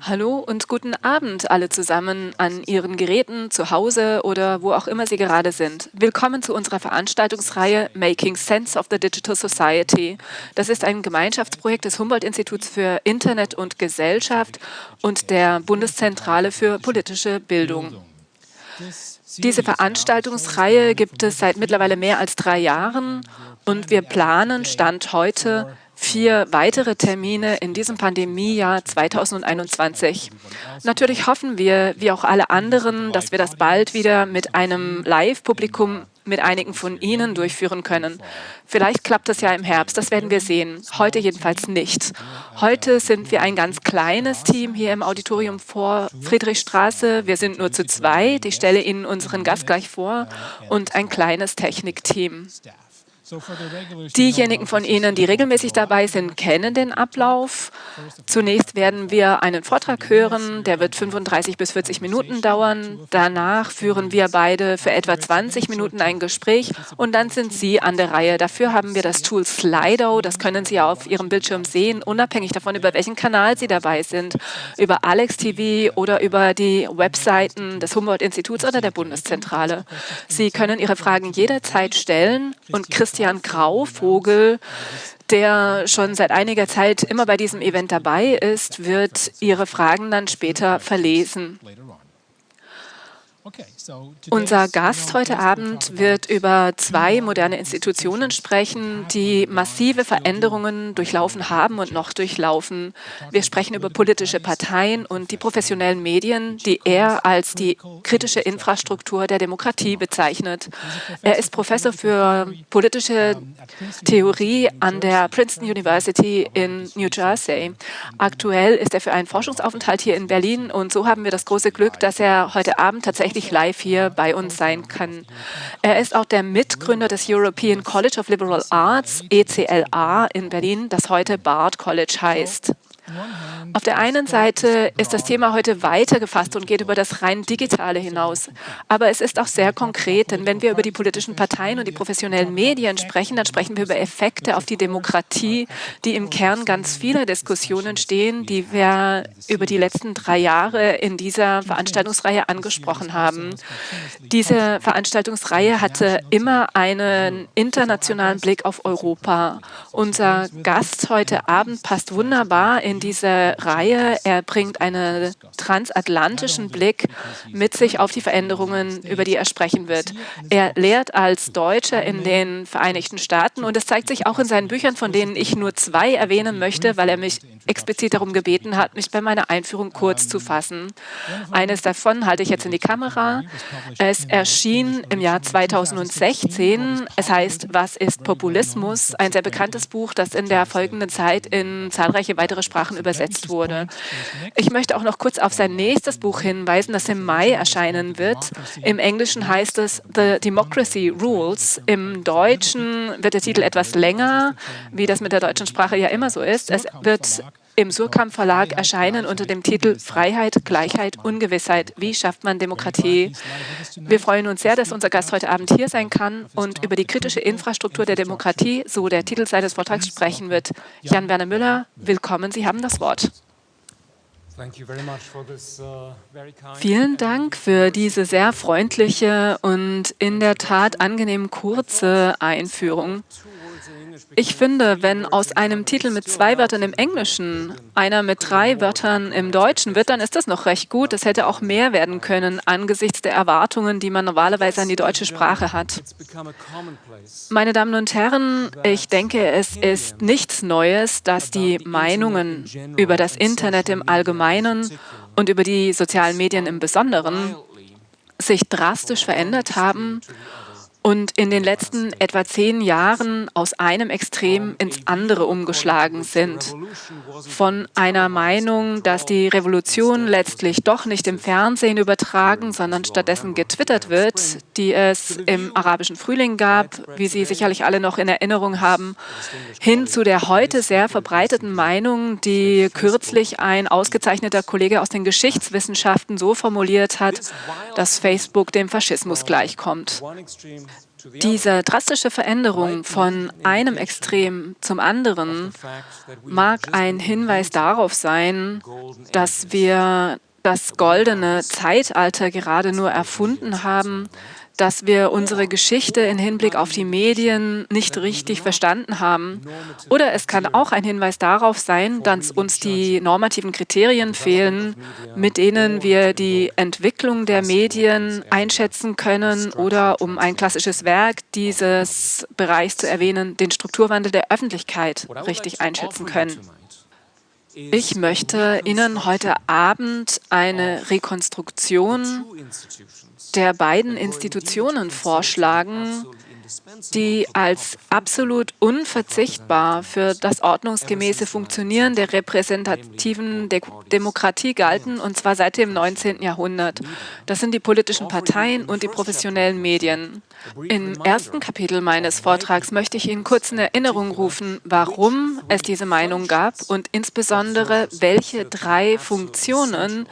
Hallo und guten Abend alle zusammen an Ihren Geräten, zu Hause oder wo auch immer Sie gerade sind. Willkommen zu unserer Veranstaltungsreihe Making Sense of the Digital Society. Das ist ein Gemeinschaftsprojekt des Humboldt-Instituts für Internet und Gesellschaft und der Bundeszentrale für politische Bildung. Diese Veranstaltungsreihe gibt es seit mittlerweile mehr als drei Jahren und wir planen, Stand heute, vier weitere Termine in diesem Pandemiejahr 2021. Natürlich hoffen wir, wie auch alle anderen, dass wir das bald wieder mit einem Live-Publikum mit einigen von Ihnen durchführen können. Vielleicht klappt das ja im Herbst, das werden wir sehen. Heute jedenfalls nicht. Heute sind wir ein ganz kleines Team hier im Auditorium vor Friedrichstraße. Wir sind nur zu zweit. Ich stelle Ihnen unseren Gast gleich vor und ein kleines Technikteam. Diejenigen von Ihnen, die regelmäßig dabei sind, kennen den Ablauf. Zunächst werden wir einen Vortrag hören, der wird 35 bis 40 Minuten dauern. Danach führen wir beide für etwa 20 Minuten ein Gespräch und dann sind Sie an der Reihe. Dafür haben wir das Tool Slido, das können Sie auf Ihrem Bildschirm sehen, unabhängig davon, über welchen Kanal Sie dabei sind, über Alex TV oder über die Webseiten des Humboldt-Instituts oder der Bundeszentrale. Sie können Ihre Fragen jederzeit stellen und Christian Christian Grauvogel, der schon seit einiger Zeit immer bei diesem Event dabei ist, wird Ihre Fragen dann später verlesen. Unser Gast heute Abend wird über zwei moderne Institutionen sprechen, die massive Veränderungen durchlaufen haben und noch durchlaufen. Wir sprechen über politische Parteien und die professionellen Medien, die er als die kritische Infrastruktur der Demokratie bezeichnet. Er ist Professor für politische Theorie an der Princeton University in New Jersey. Aktuell ist er für einen Forschungsaufenthalt hier in Berlin und so haben wir das große Glück, dass er heute Abend tatsächlich live hier bei uns sein kann. Er ist auch der Mitgründer des European College of Liberal Arts, ECLA in Berlin, das heute Bard College heißt. Auf der einen Seite ist das Thema heute weiter gefasst und geht über das rein Digitale hinaus. Aber es ist auch sehr konkret, denn wenn wir über die politischen Parteien und die professionellen Medien sprechen, dann sprechen wir über Effekte auf die Demokratie, die im Kern ganz vieler Diskussionen stehen, die wir über die letzten drei Jahre in dieser Veranstaltungsreihe angesprochen haben. Diese Veranstaltungsreihe hatte immer einen internationalen Blick auf Europa. Unser Gast heute Abend passt wunderbar in in diese Reihe. Er bringt einen transatlantischen Blick mit sich auf die Veränderungen, über die er sprechen wird. Er lehrt als Deutscher in den Vereinigten Staaten und es zeigt sich auch in seinen Büchern, von denen ich nur zwei erwähnen möchte, weil er mich explizit darum gebeten hat, mich bei meiner Einführung kurz zu fassen. Eines davon halte ich jetzt in die Kamera. Es erschien im Jahr 2016. Es heißt, was ist Populismus? Ein sehr bekanntes Buch, das in der folgenden Zeit in zahlreiche weitere Sprachen Sprachen übersetzt wurde. Ich möchte auch noch kurz auf sein nächstes Buch hinweisen, das im Mai erscheinen wird. Im Englischen heißt es The Democracy Rules. Im Deutschen wird der Titel etwas länger, wie das mit der deutschen Sprache ja immer so ist. Es wird im Surkamp Verlag erscheinen unter dem Titel Freiheit, Gleichheit, Ungewissheit. Wie schafft man Demokratie? Wir freuen uns sehr, dass unser Gast heute Abend hier sein kann und über die kritische Infrastruktur der Demokratie, so der Titel seines Vortrags, sprechen wird. Jan-Werner Müller, willkommen, Sie haben das Wort. Uh, Vielen Dank für diese sehr freundliche und in der Tat angenehm kurze Einführung. Ich finde, wenn aus einem Titel mit zwei Wörtern im Englischen einer mit drei Wörtern im Deutschen wird, dann ist das noch recht gut. Es hätte auch mehr werden können angesichts der Erwartungen, die man normalerweise an die deutsche Sprache hat. Meine Damen und Herren, ich denke, es ist nichts Neues, dass die Meinungen über das Internet im Allgemeinen und über die sozialen Medien im Besonderen sich drastisch verändert haben und in den letzten etwa zehn Jahren aus einem Extrem ins andere umgeschlagen sind. Von einer Meinung, dass die Revolution letztlich doch nicht im Fernsehen übertragen, sondern stattdessen getwittert wird, die es im arabischen Frühling gab, wie Sie sicherlich alle noch in Erinnerung haben, hin zu der heute sehr verbreiteten Meinung, die kürzlich ein ausgezeichneter Kollege aus den Geschichtswissenschaften so formuliert hat, dass Facebook dem Faschismus gleichkommt. Diese drastische Veränderung von einem Extrem zum anderen mag ein Hinweis darauf sein, dass wir das goldene Zeitalter gerade nur erfunden haben, dass wir unsere Geschichte in Hinblick auf die Medien nicht richtig verstanden haben. Oder es kann auch ein Hinweis darauf sein, dass uns die normativen Kriterien fehlen, mit denen wir die Entwicklung der Medien einschätzen können oder, um ein klassisches Werk dieses Bereichs zu erwähnen, den Strukturwandel der Öffentlichkeit richtig einschätzen können. Ich möchte Ihnen heute Abend eine Rekonstruktion der beiden Institutionen vorschlagen, die als absolut unverzichtbar für das ordnungsgemäße Funktionieren der repräsentativen De Demokratie galten, und zwar seit dem 19. Jahrhundert. Das sind die politischen Parteien und die professionellen Medien. Im ersten Kapitel meines Vortrags möchte ich Ihnen kurz in Erinnerung rufen, warum es diese Meinung gab und insbesondere welche drei Funktionen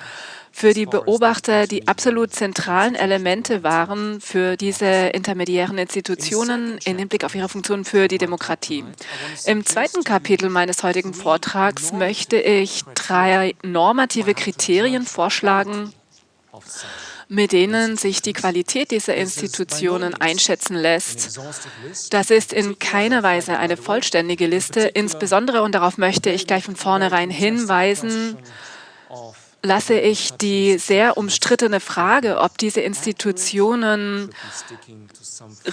für die Beobachter die absolut zentralen Elemente waren für diese intermediären Institutionen im Hinblick auf ihre Funktion für die Demokratie. Im zweiten Kapitel meines heutigen Vortrags möchte ich drei normative Kriterien vorschlagen, mit denen sich die Qualität dieser Institutionen einschätzen lässt. Das ist in keiner Weise eine vollständige Liste, insbesondere, und darauf möchte ich gleich von vornherein hinweisen, lasse ich die sehr umstrittene Frage, ob diese Institutionen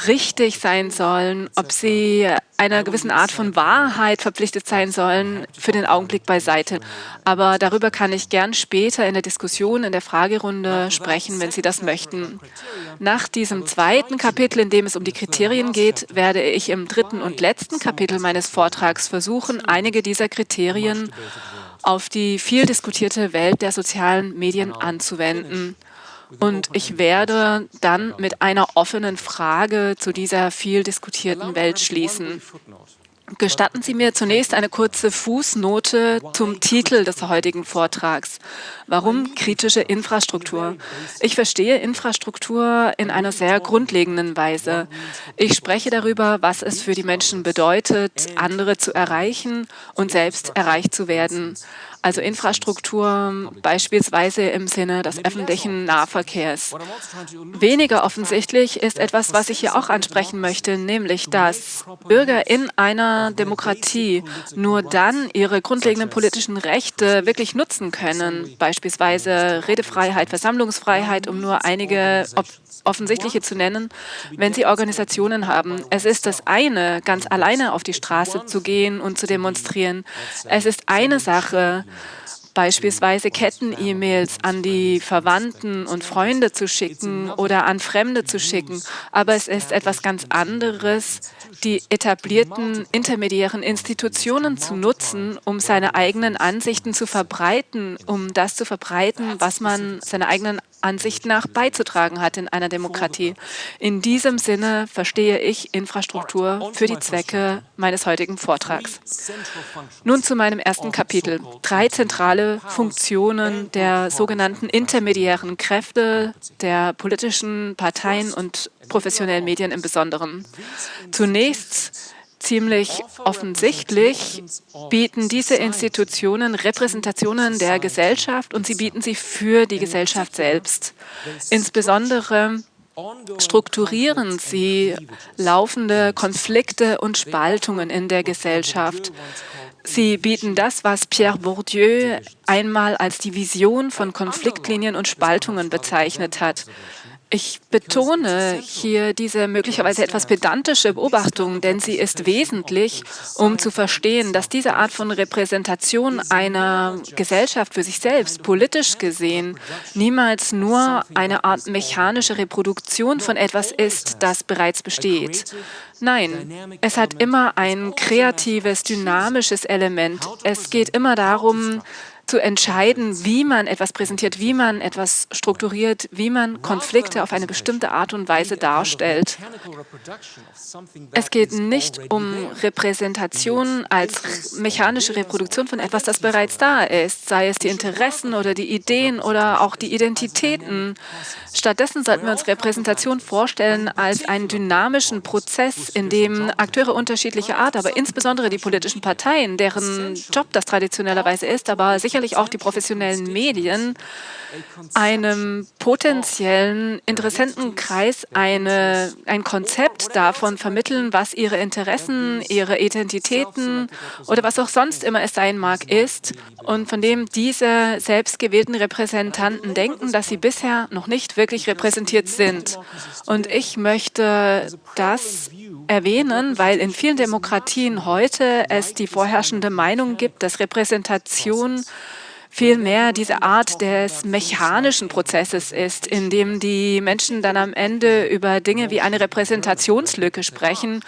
richtig sein sollen, ob sie einer gewissen Art von Wahrheit verpflichtet sein sollen, für den Augenblick beiseite. Aber darüber kann ich gern später in der Diskussion, in der Fragerunde sprechen, wenn Sie das möchten. Nach diesem zweiten Kapitel, in dem es um die Kriterien geht, werde ich im dritten und letzten Kapitel meines Vortrags versuchen, einige dieser Kriterien auf die viel diskutierte Welt der sozialen Medien anzuwenden. Und ich werde dann mit einer offenen Frage zu dieser viel diskutierten Welt schließen. Gestatten Sie mir zunächst eine kurze Fußnote zum Titel des heutigen Vortrags. Warum kritische Infrastruktur? Ich verstehe Infrastruktur in einer sehr grundlegenden Weise. Ich spreche darüber, was es für die Menschen bedeutet, andere zu erreichen und selbst erreicht zu werden also Infrastruktur beispielsweise im Sinne des öffentlichen Nahverkehrs. Weniger offensichtlich ist etwas, was ich hier auch ansprechen möchte, nämlich, dass Bürger in einer Demokratie nur dann ihre grundlegenden politischen Rechte wirklich nutzen können, beispielsweise Redefreiheit, Versammlungsfreiheit, um nur einige offensichtliche zu nennen, wenn sie Organisationen haben. Es ist das eine, ganz alleine auf die Straße zu gehen und zu demonstrieren. Es ist eine Sache, beispielsweise Ketten-E-Mails an die Verwandten und Freunde zu schicken oder an Fremde zu schicken. Aber es ist etwas ganz anderes, die etablierten intermediären Institutionen zu nutzen, um seine eigenen Ansichten zu verbreiten, um das zu verbreiten, was man seine eigenen Ansicht nach beizutragen hat in einer Demokratie. In diesem Sinne verstehe ich Infrastruktur für die Zwecke meines heutigen Vortrags. Nun zu meinem ersten Kapitel. Drei zentrale Funktionen der sogenannten intermediären Kräfte der politischen Parteien und professionellen Medien im Besonderen. Zunächst ziemlich offensichtlich bieten diese Institutionen Repräsentationen der Gesellschaft und sie bieten sie für die Gesellschaft selbst. Insbesondere strukturieren sie laufende Konflikte und Spaltungen in der Gesellschaft. Sie bieten das, was Pierre Bourdieu einmal als die Vision von Konfliktlinien und Spaltungen bezeichnet hat. Ich betone hier diese möglicherweise etwas pedantische Beobachtung, denn sie ist wesentlich, um zu verstehen, dass diese Art von Repräsentation einer Gesellschaft für sich selbst, politisch gesehen, niemals nur eine Art mechanische Reproduktion von etwas ist, das bereits besteht. Nein, es hat immer ein kreatives, dynamisches Element. Es geht immer darum, zu entscheiden, wie man etwas präsentiert, wie man etwas strukturiert, wie man Konflikte auf eine bestimmte Art und Weise darstellt. Es geht nicht um Repräsentation als mechanische Reproduktion von etwas, das bereits da ist, sei es die Interessen oder die Ideen oder auch die Identitäten. Stattdessen sollten wir uns Repräsentation vorstellen als einen dynamischen Prozess, in dem Akteure unterschiedlicher Art, aber insbesondere die politischen Parteien, deren Job das traditionellerweise ist, aber sicherlich sicherlich auch die professionellen Medien einem potenziellen Interessentenkreis eine, ein Konzept davon vermitteln, was ihre Interessen, ihre Identitäten oder was auch sonst immer es sein mag, ist und von dem diese selbstgewählten Repräsentanten denken, dass sie bisher noch nicht wirklich repräsentiert sind. Und ich möchte das erwähnen, weil in vielen Demokratien heute es die vorherrschende Meinung gibt, dass Repräsentation vielmehr diese Art des mechanischen Prozesses ist, in dem die Menschen dann am Ende über Dinge wie eine Repräsentationslücke sprechen.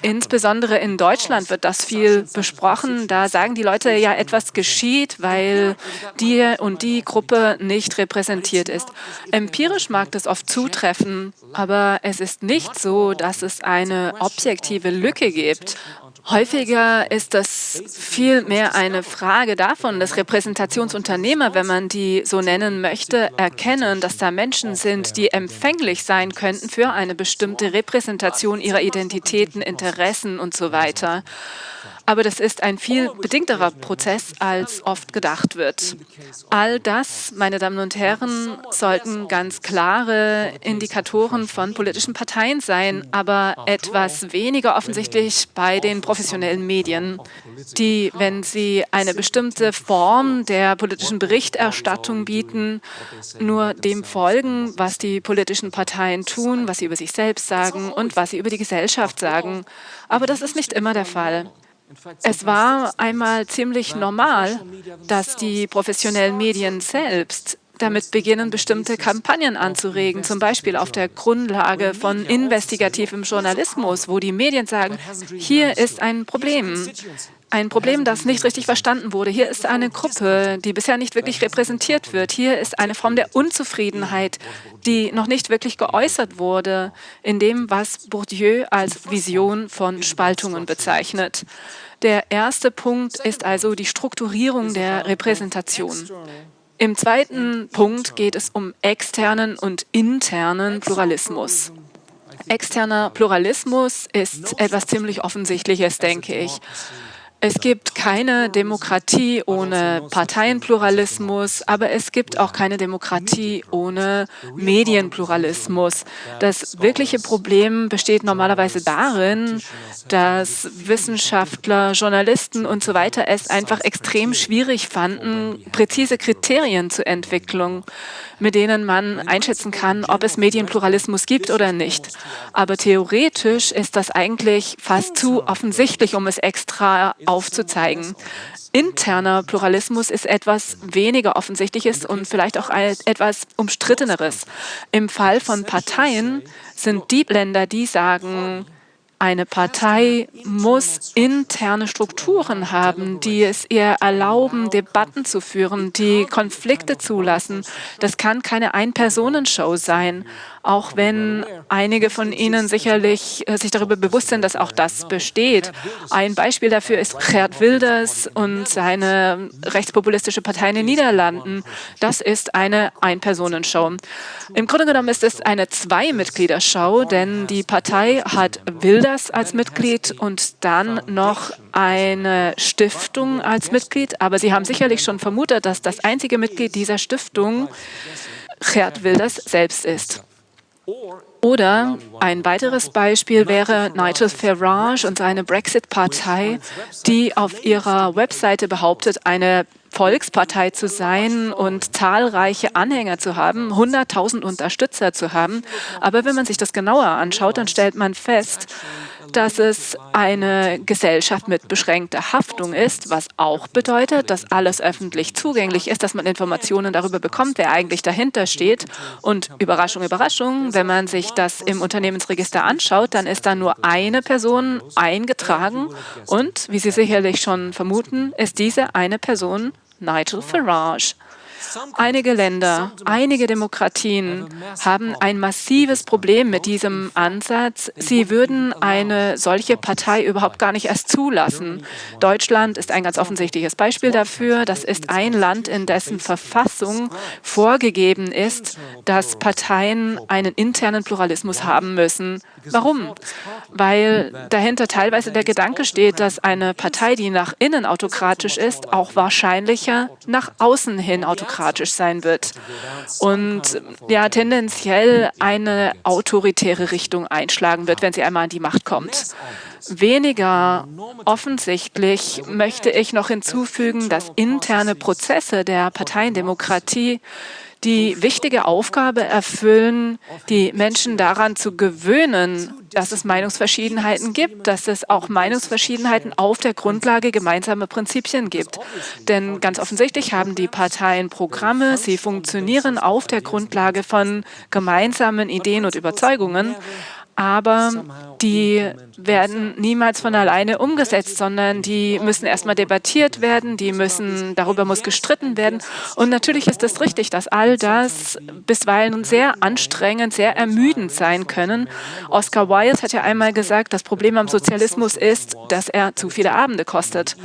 Insbesondere in Deutschland wird das viel besprochen. Da sagen die Leute ja, etwas geschieht, weil die und die Gruppe nicht repräsentiert ist. Empirisch mag das oft zutreffen, aber es ist nicht so, dass es eine objektive Lücke gibt. Häufiger ist das vielmehr eine Frage davon, dass Repräsentationsunternehmer, wenn man die so nennen möchte, erkennen, dass da Menschen sind, die empfänglich sein könnten für eine bestimmte Repräsentation ihrer Identitäten, Interessen und so weiter. Aber das ist ein viel bedingterer Prozess, als oft gedacht wird. All das, meine Damen und Herren, sollten ganz klare Indikatoren von politischen Parteien sein, aber etwas weniger offensichtlich bei den professionellen Medien, die, wenn sie eine bestimmte Form der politischen Berichterstattung bieten, nur dem folgen, was die politischen Parteien tun, was sie über sich selbst sagen und was sie über die Gesellschaft sagen. Aber das ist nicht immer der Fall. Es war einmal ziemlich normal, dass die professionellen Medien selbst damit beginnen, bestimmte Kampagnen anzuregen, zum Beispiel auf der Grundlage von investigativem Journalismus, wo die Medien sagen, hier ist ein Problem ein Problem, das nicht richtig verstanden wurde. Hier ist eine Gruppe, die bisher nicht wirklich repräsentiert wird. Hier ist eine Form der Unzufriedenheit, die noch nicht wirklich geäußert wurde, in dem, was Bourdieu als Vision von Spaltungen bezeichnet. Der erste Punkt ist also die Strukturierung der Repräsentation. Im zweiten Punkt geht es um externen und internen Pluralismus. Externer Pluralismus ist etwas ziemlich Offensichtliches, denke ich. Es gibt keine Demokratie ohne Parteienpluralismus, aber es gibt auch keine Demokratie ohne Medienpluralismus. Das wirkliche Problem besteht normalerweise darin, dass Wissenschaftler, Journalisten und so weiter es einfach extrem schwierig fanden, präzise Kriterien zur Entwicklung mit denen man einschätzen kann, ob es Medienpluralismus gibt oder nicht. Aber theoretisch ist das eigentlich fast zu offensichtlich, um es extra aufzuzeigen. Interner Pluralismus ist etwas weniger Offensichtliches und vielleicht auch etwas Umstritteneres. Im Fall von Parteien sind die Länder, die sagen, eine Partei muss interne Strukturen haben, die es ihr erlauben, Debatten zu führen, die Konflikte zulassen. Das kann keine Ein-Personen-Show sein auch wenn einige von Ihnen sicherlich äh, sich darüber bewusst sind, dass auch das besteht. Ein Beispiel dafür ist Gerd Wilders und seine rechtspopulistische Partei in den Niederlanden. Das ist eine Ein-Personen-Show. Im Grunde genommen ist es eine Zwei-Mitglieder-Show, denn die Partei hat Wilders als Mitglied und dann noch eine Stiftung als Mitglied. Aber Sie haben sicherlich schon vermutet, dass das einzige Mitglied dieser Stiftung Gerd Wilders selbst ist. Oder ein weiteres Beispiel wäre Nigel Farage und seine Brexit-Partei, die auf ihrer Webseite behauptet, eine Volkspartei zu sein und zahlreiche Anhänger zu haben, 100.000 Unterstützer zu haben. Aber wenn man sich das genauer anschaut, dann stellt man fest, dass es eine Gesellschaft mit beschränkter Haftung ist, was auch bedeutet, dass alles öffentlich zugänglich ist, dass man Informationen darüber bekommt, wer eigentlich dahinter steht. Und Überraschung, Überraschung, wenn man sich das im Unternehmensregister anschaut, dann ist da nur eine Person eingetragen und, wie Sie sicherlich schon vermuten, ist diese eine Person Nigel Farage. Einige Länder, einige Demokratien haben ein massives Problem mit diesem Ansatz. Sie würden eine solche Partei überhaupt gar nicht erst zulassen. Deutschland ist ein ganz offensichtliches Beispiel dafür. Das ist ein Land, in dessen Verfassung vorgegeben ist, dass Parteien einen internen Pluralismus haben müssen. Warum? Weil dahinter teilweise der Gedanke steht, dass eine Partei, die nach innen autokratisch ist, auch wahrscheinlicher nach außen hin autokratisch sein wird und ja tendenziell eine autoritäre Richtung einschlagen wird, wenn sie einmal an die Macht kommt. Weniger offensichtlich möchte ich noch hinzufügen, dass interne Prozesse der Parteiendemokratie die wichtige Aufgabe erfüllen, die Menschen daran zu gewöhnen, dass es Meinungsverschiedenheiten gibt, dass es auch Meinungsverschiedenheiten auf der Grundlage gemeinsamer Prinzipien gibt. Denn ganz offensichtlich haben die Parteien Programme, sie funktionieren auf der Grundlage von gemeinsamen Ideen und Überzeugungen aber die werden niemals von alleine umgesetzt, sondern die müssen erstmal debattiert werden, die müssen, darüber muss gestritten werden. Und natürlich ist es richtig, dass all das bisweilen sehr anstrengend, sehr ermüdend sein können. Oscar Wilde hat ja einmal gesagt, das Problem am Sozialismus ist, dass er zu viele Abende kostet.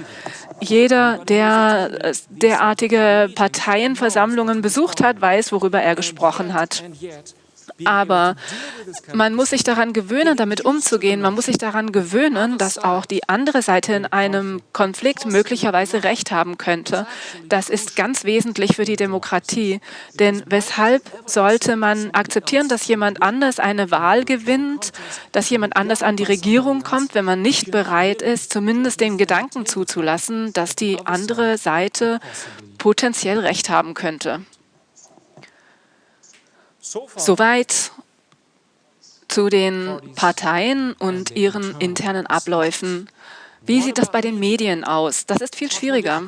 Jeder, der derartige Parteienversammlungen besucht hat, weiß, worüber er gesprochen hat. Aber man muss sich daran gewöhnen, damit umzugehen. Man muss sich daran gewöhnen, dass auch die andere Seite in einem Konflikt möglicherweise Recht haben könnte. Das ist ganz wesentlich für die Demokratie. Denn weshalb sollte man akzeptieren, dass jemand anders eine Wahl gewinnt, dass jemand anders an die Regierung kommt, wenn man nicht bereit ist, zumindest den Gedanken zuzulassen, dass die andere Seite potenziell Recht haben könnte? Soweit zu den Parteien und ihren internen Abläufen. Wie sieht das bei den Medien aus? Das ist viel schwieriger.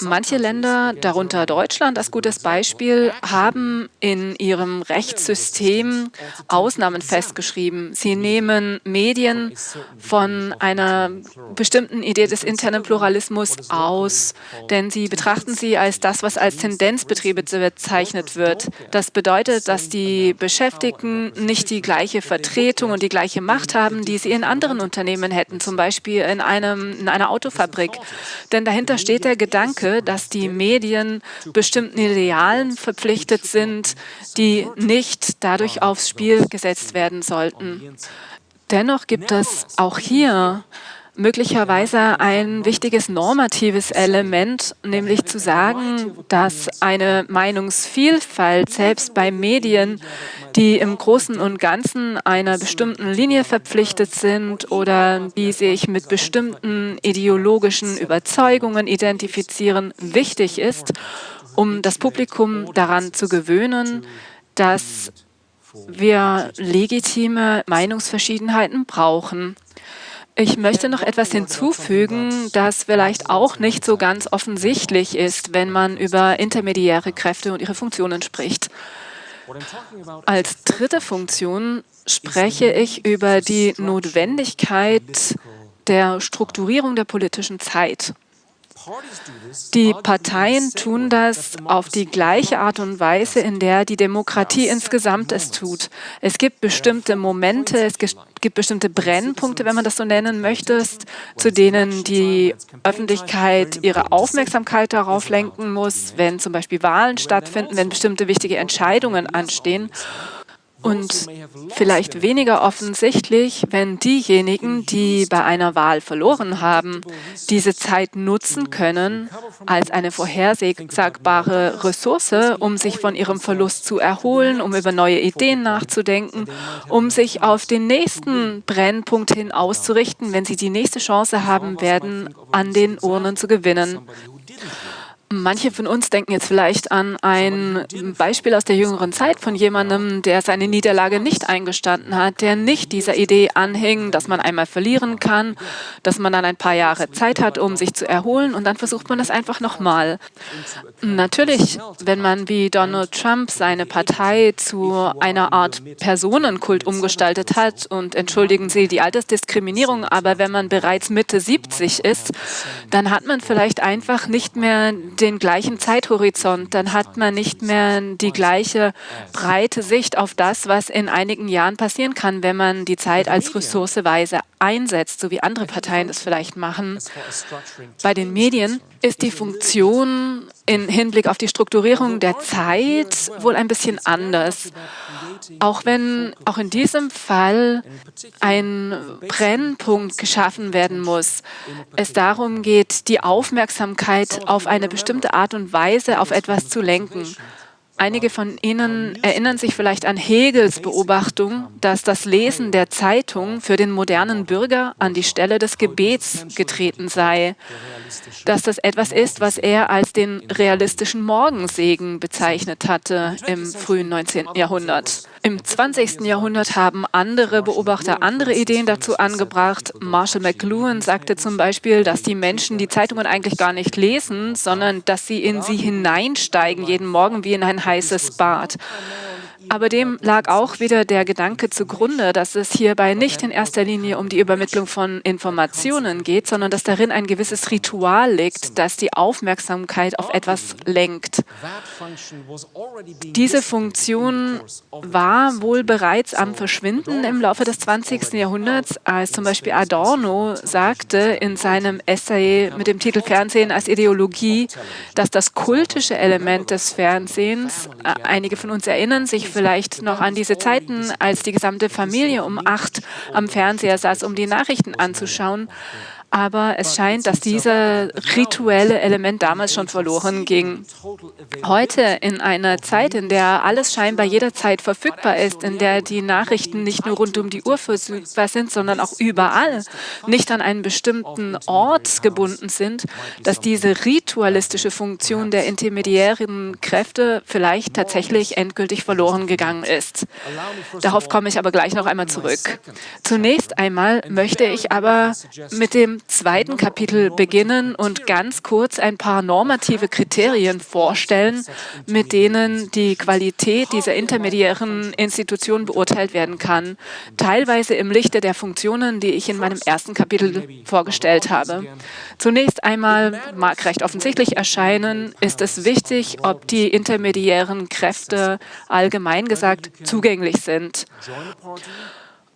Manche Länder, darunter Deutschland als gutes Beispiel, haben in ihrem Rechtssystem Ausnahmen festgeschrieben. Sie nehmen Medien von einer bestimmten Idee des internen Pluralismus aus, denn sie betrachten sie als das, was als Tendenzbetriebe bezeichnet wird. Das bedeutet, dass die Beschäftigten nicht die gleiche Vertretung und die gleiche Macht haben, die sie in anderen Unternehmen hätten, zum Beispiel in, einem, in einer Autofabrik. Denn dahinter steht der Gedanke, Gedanke, dass die Medien bestimmten Idealen verpflichtet sind, die nicht dadurch aufs Spiel gesetzt werden sollten. Dennoch gibt es auch hier möglicherweise ein wichtiges normatives Element, nämlich zu sagen, dass eine Meinungsvielfalt selbst bei Medien, die im Großen und Ganzen einer bestimmten Linie verpflichtet sind oder die sich mit bestimmten ideologischen Überzeugungen identifizieren, wichtig ist, um das Publikum daran zu gewöhnen, dass wir legitime Meinungsverschiedenheiten brauchen. Ich möchte noch etwas hinzufügen, das vielleicht auch nicht so ganz offensichtlich ist, wenn man über intermediäre Kräfte und ihre Funktionen spricht. Als dritte Funktion spreche ich über die Notwendigkeit der Strukturierung der politischen Zeit. Die Parteien tun das auf die gleiche Art und Weise, in der die Demokratie insgesamt es tut. Es gibt bestimmte Momente, es gibt bestimmte Brennpunkte, wenn man das so nennen möchte, zu denen die Öffentlichkeit ihre Aufmerksamkeit darauf lenken muss, wenn zum Beispiel Wahlen stattfinden, wenn bestimmte wichtige Entscheidungen anstehen. Und vielleicht weniger offensichtlich, wenn diejenigen, die bei einer Wahl verloren haben, diese Zeit nutzen können als eine vorhersagbare Ressource, um sich von ihrem Verlust zu erholen, um über neue Ideen nachzudenken, um sich auf den nächsten Brennpunkt hin auszurichten, wenn sie die nächste Chance haben werden, an den Urnen zu gewinnen. Manche von uns denken jetzt vielleicht an ein Beispiel aus der jüngeren Zeit von jemandem, der seine Niederlage nicht eingestanden hat, der nicht dieser Idee anhing, dass man einmal verlieren kann, dass man dann ein paar Jahre Zeit hat, um sich zu erholen und dann versucht man das einfach nochmal. Natürlich, wenn man wie Donald Trump seine Partei zu einer Art Personenkult umgestaltet hat und entschuldigen Sie die Altersdiskriminierung, aber wenn man bereits Mitte 70 ist, dann hat man vielleicht einfach nicht mehr den gleichen Zeithorizont. Dann hat man nicht mehr die gleiche breite Sicht auf das, was in einigen Jahren passieren kann, wenn man die Zeit als ressourceweise einsetzt, so wie andere Parteien das vielleicht machen. Bei den Medien ist die Funktion im Hinblick auf die Strukturierung der Zeit wohl ein bisschen anders. Auch wenn auch in diesem Fall ein Brennpunkt geschaffen werden muss, es darum geht, die Aufmerksamkeit auf eine bestimmte Art und Weise auf etwas zu lenken. Einige von Ihnen erinnern sich vielleicht an Hegels Beobachtung, dass das Lesen der Zeitung für den modernen Bürger an die Stelle des Gebets getreten sei, dass das etwas ist, was er als den realistischen Morgensegen bezeichnet hatte im frühen 19. Jahrhundert. Im 20. Jahrhundert haben andere Beobachter andere Ideen dazu angebracht. Marshall McLuhan sagte zum Beispiel, dass die Menschen die Zeitungen eigentlich gar nicht lesen, sondern dass sie in sie hineinsteigen, jeden Morgen wie in ein heißes Bad. Aber dem lag auch wieder der Gedanke zugrunde, dass es hierbei nicht in erster Linie um die Übermittlung von Informationen geht, sondern dass darin ein gewisses Ritual liegt, das die Aufmerksamkeit auf etwas lenkt. Diese Funktion war wohl bereits am Verschwinden im Laufe des 20. Jahrhunderts, als zum Beispiel Adorno sagte in seinem Essay mit dem Titel Fernsehen als Ideologie, dass das kultische Element des Fernsehens, äh, einige von uns erinnern sich vielleicht noch an diese Zeiten, als die gesamte Familie um acht am Fernseher saß, um die Nachrichten anzuschauen aber es scheint, dass dieses rituelle Element damals schon verloren ging. Heute in einer Zeit, in der alles scheinbar jederzeit verfügbar ist, in der die Nachrichten nicht nur rund um die Uhr verfügbar sind, sondern auch überall, nicht an einen bestimmten Ort gebunden sind, dass diese ritualistische Funktion der intermediären Kräfte vielleicht tatsächlich endgültig verloren gegangen ist. Darauf komme ich aber gleich noch einmal zurück. Zunächst einmal möchte ich aber mit dem zweiten Kapitel beginnen und ganz kurz ein paar normative Kriterien vorstellen, mit denen die Qualität dieser intermediären Institutionen beurteilt werden kann, teilweise im Lichte der Funktionen, die ich in meinem ersten Kapitel vorgestellt habe. Zunächst einmal, mag recht offensichtlich erscheinen, ist es wichtig, ob die intermediären Kräfte allgemein gesagt zugänglich sind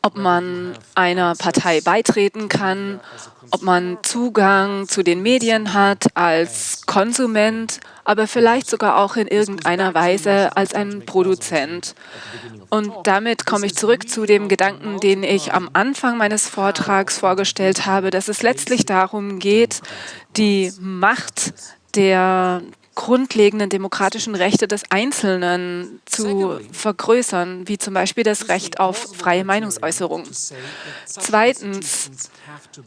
ob man einer Partei beitreten kann, ob man Zugang zu den Medien hat als Konsument, aber vielleicht sogar auch in irgendeiner Weise als ein Produzent. Und damit komme ich zurück zu dem Gedanken, den ich am Anfang meines Vortrags vorgestellt habe, dass es letztlich darum geht, die Macht der grundlegenden demokratischen Rechte des Einzelnen zu vergrößern, wie zum Beispiel das Recht auf freie Meinungsäußerung. Zweitens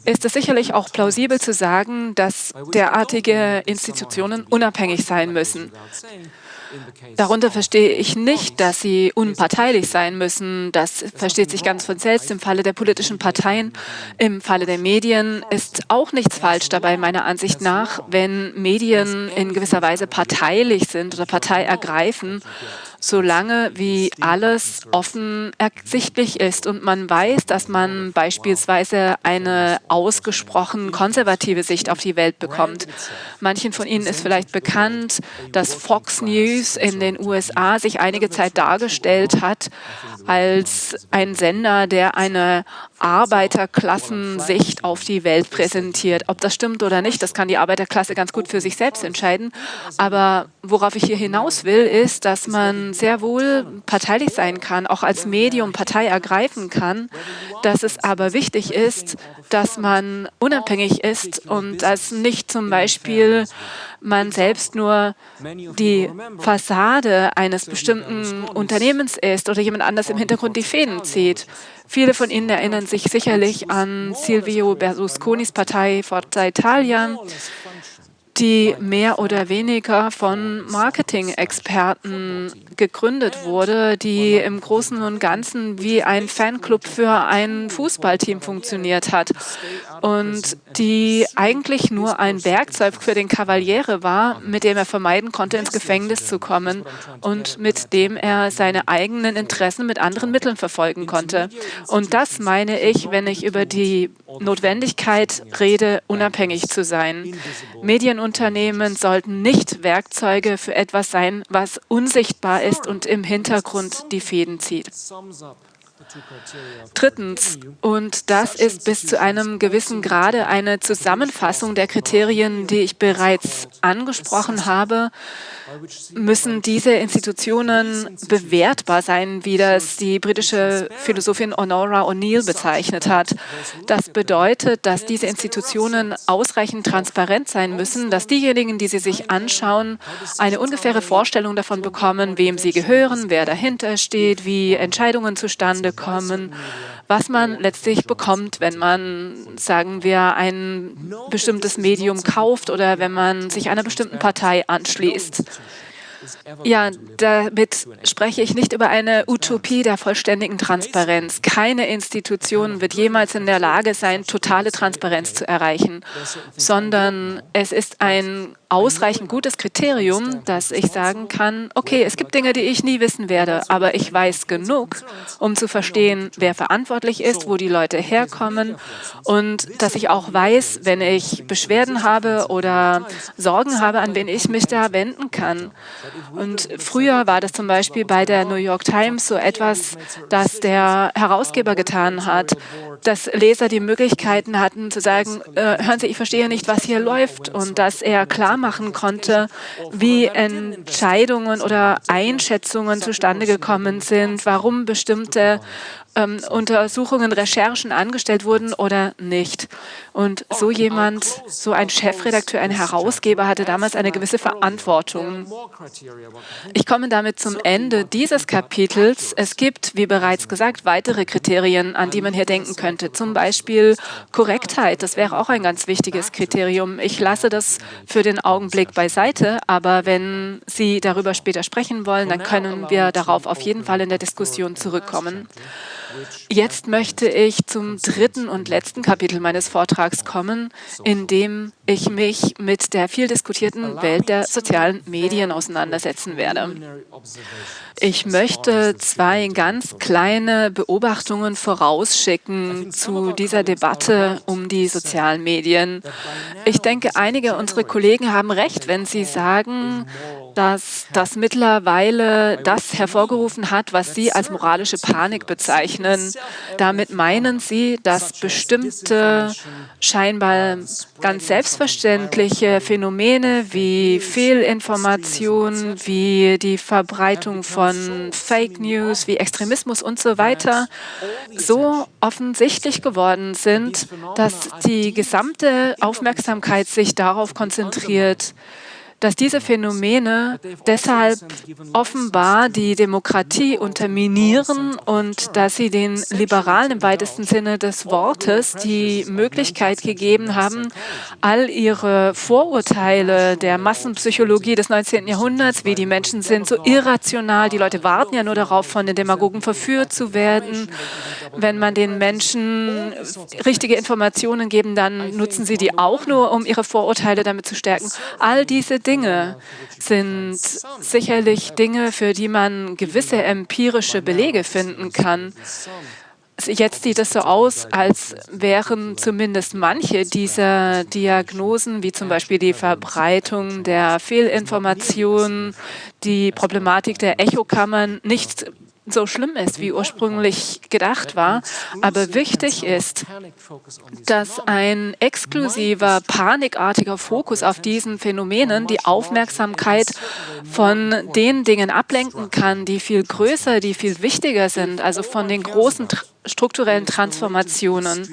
ist es sicherlich auch plausibel zu sagen, dass derartige Institutionen unabhängig sein müssen. Darunter verstehe ich nicht, dass sie unparteilich sein müssen. Das versteht sich ganz von selbst. Im Falle der politischen Parteien. Im Falle der Medien ist auch nichts falsch dabei, meiner Ansicht nach, wenn Medien in gewisser Weise parteilich sind oder Partei ergreifen solange wie alles offen ersichtlich ist und man weiß, dass man beispielsweise eine ausgesprochen konservative Sicht auf die Welt bekommt. Manchen von Ihnen ist vielleicht bekannt, dass Fox News in den USA sich einige Zeit dargestellt hat als ein Sender, der eine Arbeiterklassensicht auf die Welt präsentiert. Ob das stimmt oder nicht, das kann die Arbeiterklasse ganz gut für sich selbst entscheiden. Aber worauf ich hier hinaus will, ist, dass man sehr wohl parteilich sein kann, auch als Medium Partei ergreifen kann, dass es aber wichtig ist, dass man unabhängig ist und dass nicht zum Beispiel man selbst nur die Fassade eines bestimmten Unternehmens ist oder jemand anders im Hintergrund die Fäden zieht. Viele von Ihnen erinnern sich sicherlich an Silvio Berlusconis Partei Forza Italia, die mehr oder weniger von Marketing-Experten gegründet wurde, die im Großen und Ganzen wie ein Fanclub für ein Fußballteam funktioniert hat und die eigentlich nur ein Werkzeug für den Kavaliere war, mit dem er vermeiden konnte, ins Gefängnis zu kommen und mit dem er seine eigenen Interessen mit anderen Mitteln verfolgen konnte. Und das meine ich, wenn ich über die Notwendigkeit rede, unabhängig zu sein. Medien Medienunternehmen sollten nicht Werkzeuge für etwas sein, was unsichtbar ist und im Hintergrund die Fäden zieht. Drittens, und das ist bis zu einem gewissen Grade eine Zusammenfassung der Kriterien, die ich bereits angesprochen habe, müssen diese Institutionen bewertbar sein, wie das die britische Philosophin Honora O'Neill bezeichnet hat. Das bedeutet, dass diese Institutionen ausreichend transparent sein müssen, dass diejenigen, die sie sich anschauen, eine ungefähre Vorstellung davon bekommen, wem sie gehören, wer dahinter steht, wie Entscheidungen zustande kommen, was man letztlich bekommt, wenn man, sagen wir, ein bestimmtes Medium kauft oder wenn man sich einer bestimmten Partei anschließt. Ja, damit spreche ich nicht über eine Utopie der vollständigen Transparenz. Keine Institution wird jemals in der Lage sein, totale Transparenz zu erreichen, sondern es ist ein ausreichend gutes Kriterium, dass ich sagen kann, okay, es gibt Dinge, die ich nie wissen werde, aber ich weiß genug, um zu verstehen, wer verantwortlich ist, wo die Leute herkommen und dass ich auch weiß, wenn ich Beschwerden habe oder Sorgen habe, an wen ich mich da wenden kann. Und früher war das zum Beispiel bei der New York Times so etwas, das der Herausgeber getan hat, dass Leser die Möglichkeiten hatten zu sagen, äh, hören Sie, ich verstehe nicht, was hier läuft und dass er klar machen konnte, wie Entscheidungen oder Einschätzungen zustande gekommen sind, warum bestimmte ähm, Untersuchungen, Recherchen angestellt wurden oder nicht. Und so jemand, so ein Chefredakteur, ein Herausgeber hatte damals eine gewisse Verantwortung. Ich komme damit zum Ende dieses Kapitels. Es gibt, wie bereits gesagt, weitere Kriterien, an die man hier denken könnte. Zum Beispiel Korrektheit. Das wäre auch ein ganz wichtiges Kriterium. Ich lasse das für den Augenblick beiseite, aber wenn Sie darüber später sprechen wollen, dann können wir darauf auf jeden Fall in der Diskussion zurückkommen. Jetzt möchte ich zum dritten und letzten Kapitel meines Vortrags kommen, in dem ich mich mit der viel diskutierten Welt der sozialen Medien auseinandersetzen werde. Ich möchte zwei ganz kleine Beobachtungen vorausschicken zu dieser Debatte um die sozialen Medien. Ich denke, einige unserer Kollegen haben recht, wenn sie sagen, dass das mittlerweile das hervorgerufen hat, was Sie als moralische Panik bezeichnen. Damit meinen Sie, dass bestimmte scheinbar ganz selbstverständliche Phänomene wie Fehlinformation, wie die Verbreitung von Fake News, wie Extremismus und so weiter so offensichtlich geworden sind, dass die gesamte Aufmerksamkeit sich darauf konzentriert, dass diese Phänomene deshalb offenbar die Demokratie unterminieren und dass sie den Liberalen im weitesten Sinne des Wortes die Möglichkeit gegeben haben, all ihre Vorurteile der Massenpsychologie des 19. Jahrhunderts, wie die Menschen sind so irrational, die Leute warten ja nur darauf, von den Demagogen verführt zu werden. Wenn man den Menschen richtige Informationen geben, dann nutzen sie die auch nur, um ihre Vorurteile damit zu stärken. All diese Dinge sind sicherlich Dinge, für die man gewisse empirische Belege finden kann. Jetzt sieht es so aus, als wären zumindest manche dieser Diagnosen, wie zum Beispiel die Verbreitung der Fehlinformationen, die Problematik der Echokammern, nicht so schlimm ist, wie ursprünglich gedacht war. Aber wichtig ist, dass ein exklusiver, panikartiger Fokus auf diesen Phänomenen die Aufmerksamkeit von den Dingen ablenken kann, die viel größer, die viel wichtiger sind, also von den großen strukturellen Transformationen.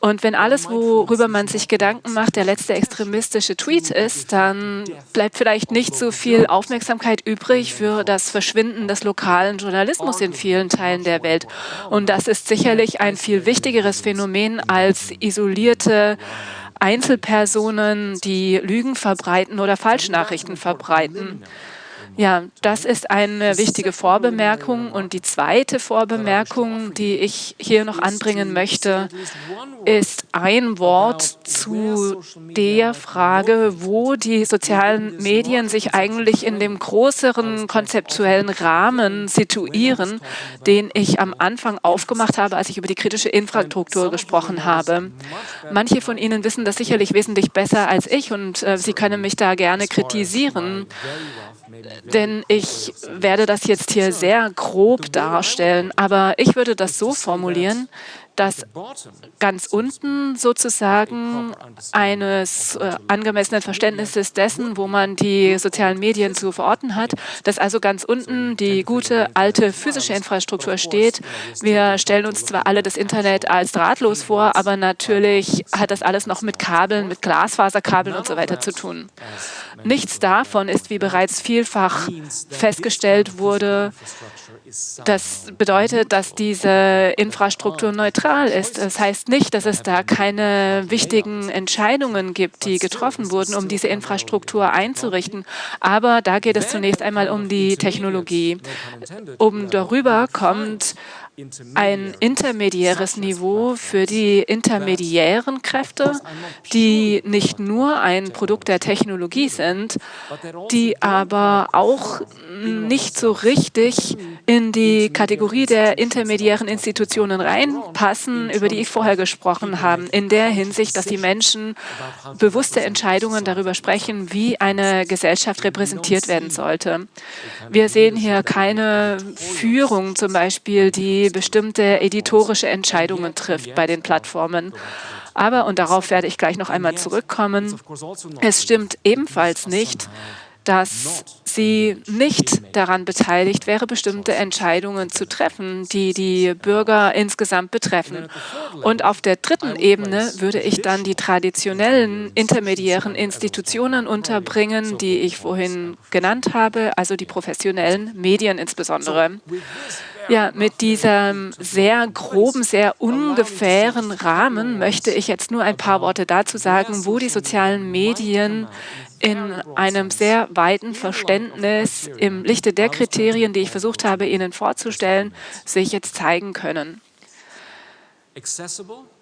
Und wenn alles, worüber man sich Gedanken macht, der letzte extremistische Tweet ist, dann bleibt vielleicht nicht so viel Aufmerksamkeit übrig für das Verschwinden des lokalen Journalismus in vielen Teilen der Welt. Und das ist sicherlich ein viel wichtigeres Phänomen als isolierte Einzelpersonen, die Lügen verbreiten oder Falschnachrichten verbreiten. Ja, das ist eine wichtige Vorbemerkung. Und die zweite Vorbemerkung, die ich hier noch anbringen möchte, ist ein Wort zu der Frage, wo die sozialen Medien sich eigentlich in dem größeren konzeptuellen Rahmen situieren, den ich am Anfang aufgemacht habe, als ich über die kritische Infrastruktur gesprochen habe. Manche von Ihnen wissen das sicherlich wesentlich besser als ich und äh, Sie können mich da gerne kritisieren denn ich werde das jetzt hier sehr grob darstellen, aber ich würde das so formulieren, dass ganz unten sozusagen eines äh, angemessenen Verständnisses dessen, wo man die sozialen Medien zu verorten hat, dass also ganz unten die gute alte physische Infrastruktur steht. Wir stellen uns zwar alle das Internet als drahtlos vor, aber natürlich hat das alles noch mit Kabeln, mit Glasfaserkabeln und so weiter zu tun. Nichts davon ist, wie bereits vielfach festgestellt wurde, das bedeutet, dass diese Infrastruktur neutral ist. Das heißt nicht, dass es da keine wichtigen Entscheidungen gibt, die getroffen wurden, um diese Infrastruktur einzurichten. Aber da geht es zunächst einmal um die Technologie. Oben darüber kommt ein intermediäres Niveau für die intermediären Kräfte, die nicht nur ein Produkt der Technologie sind, die aber auch nicht so richtig in die Kategorie der intermediären Institutionen reinpassen, über die ich vorher gesprochen habe, in der Hinsicht, dass die Menschen bewusste Entscheidungen darüber sprechen, wie eine Gesellschaft repräsentiert werden sollte. Wir sehen hier keine Führung zum Beispiel, die bestimmte editorische Entscheidungen trifft bei den Plattformen. Aber, und darauf werde ich gleich noch einmal zurückkommen, es stimmt ebenfalls nicht, dass sie nicht daran beteiligt wäre, bestimmte Entscheidungen zu treffen, die die Bürger insgesamt betreffen. Und auf der dritten Ebene würde ich dann die traditionellen intermediären Institutionen unterbringen, die ich vorhin genannt habe, also die professionellen Medien insbesondere. Ja, mit diesem sehr groben, sehr ungefähren Rahmen möchte ich jetzt nur ein paar Worte dazu sagen, wo die sozialen Medien in einem sehr weiten Verständnis im Lichte der Kriterien, die ich versucht habe, Ihnen vorzustellen, sich jetzt zeigen können.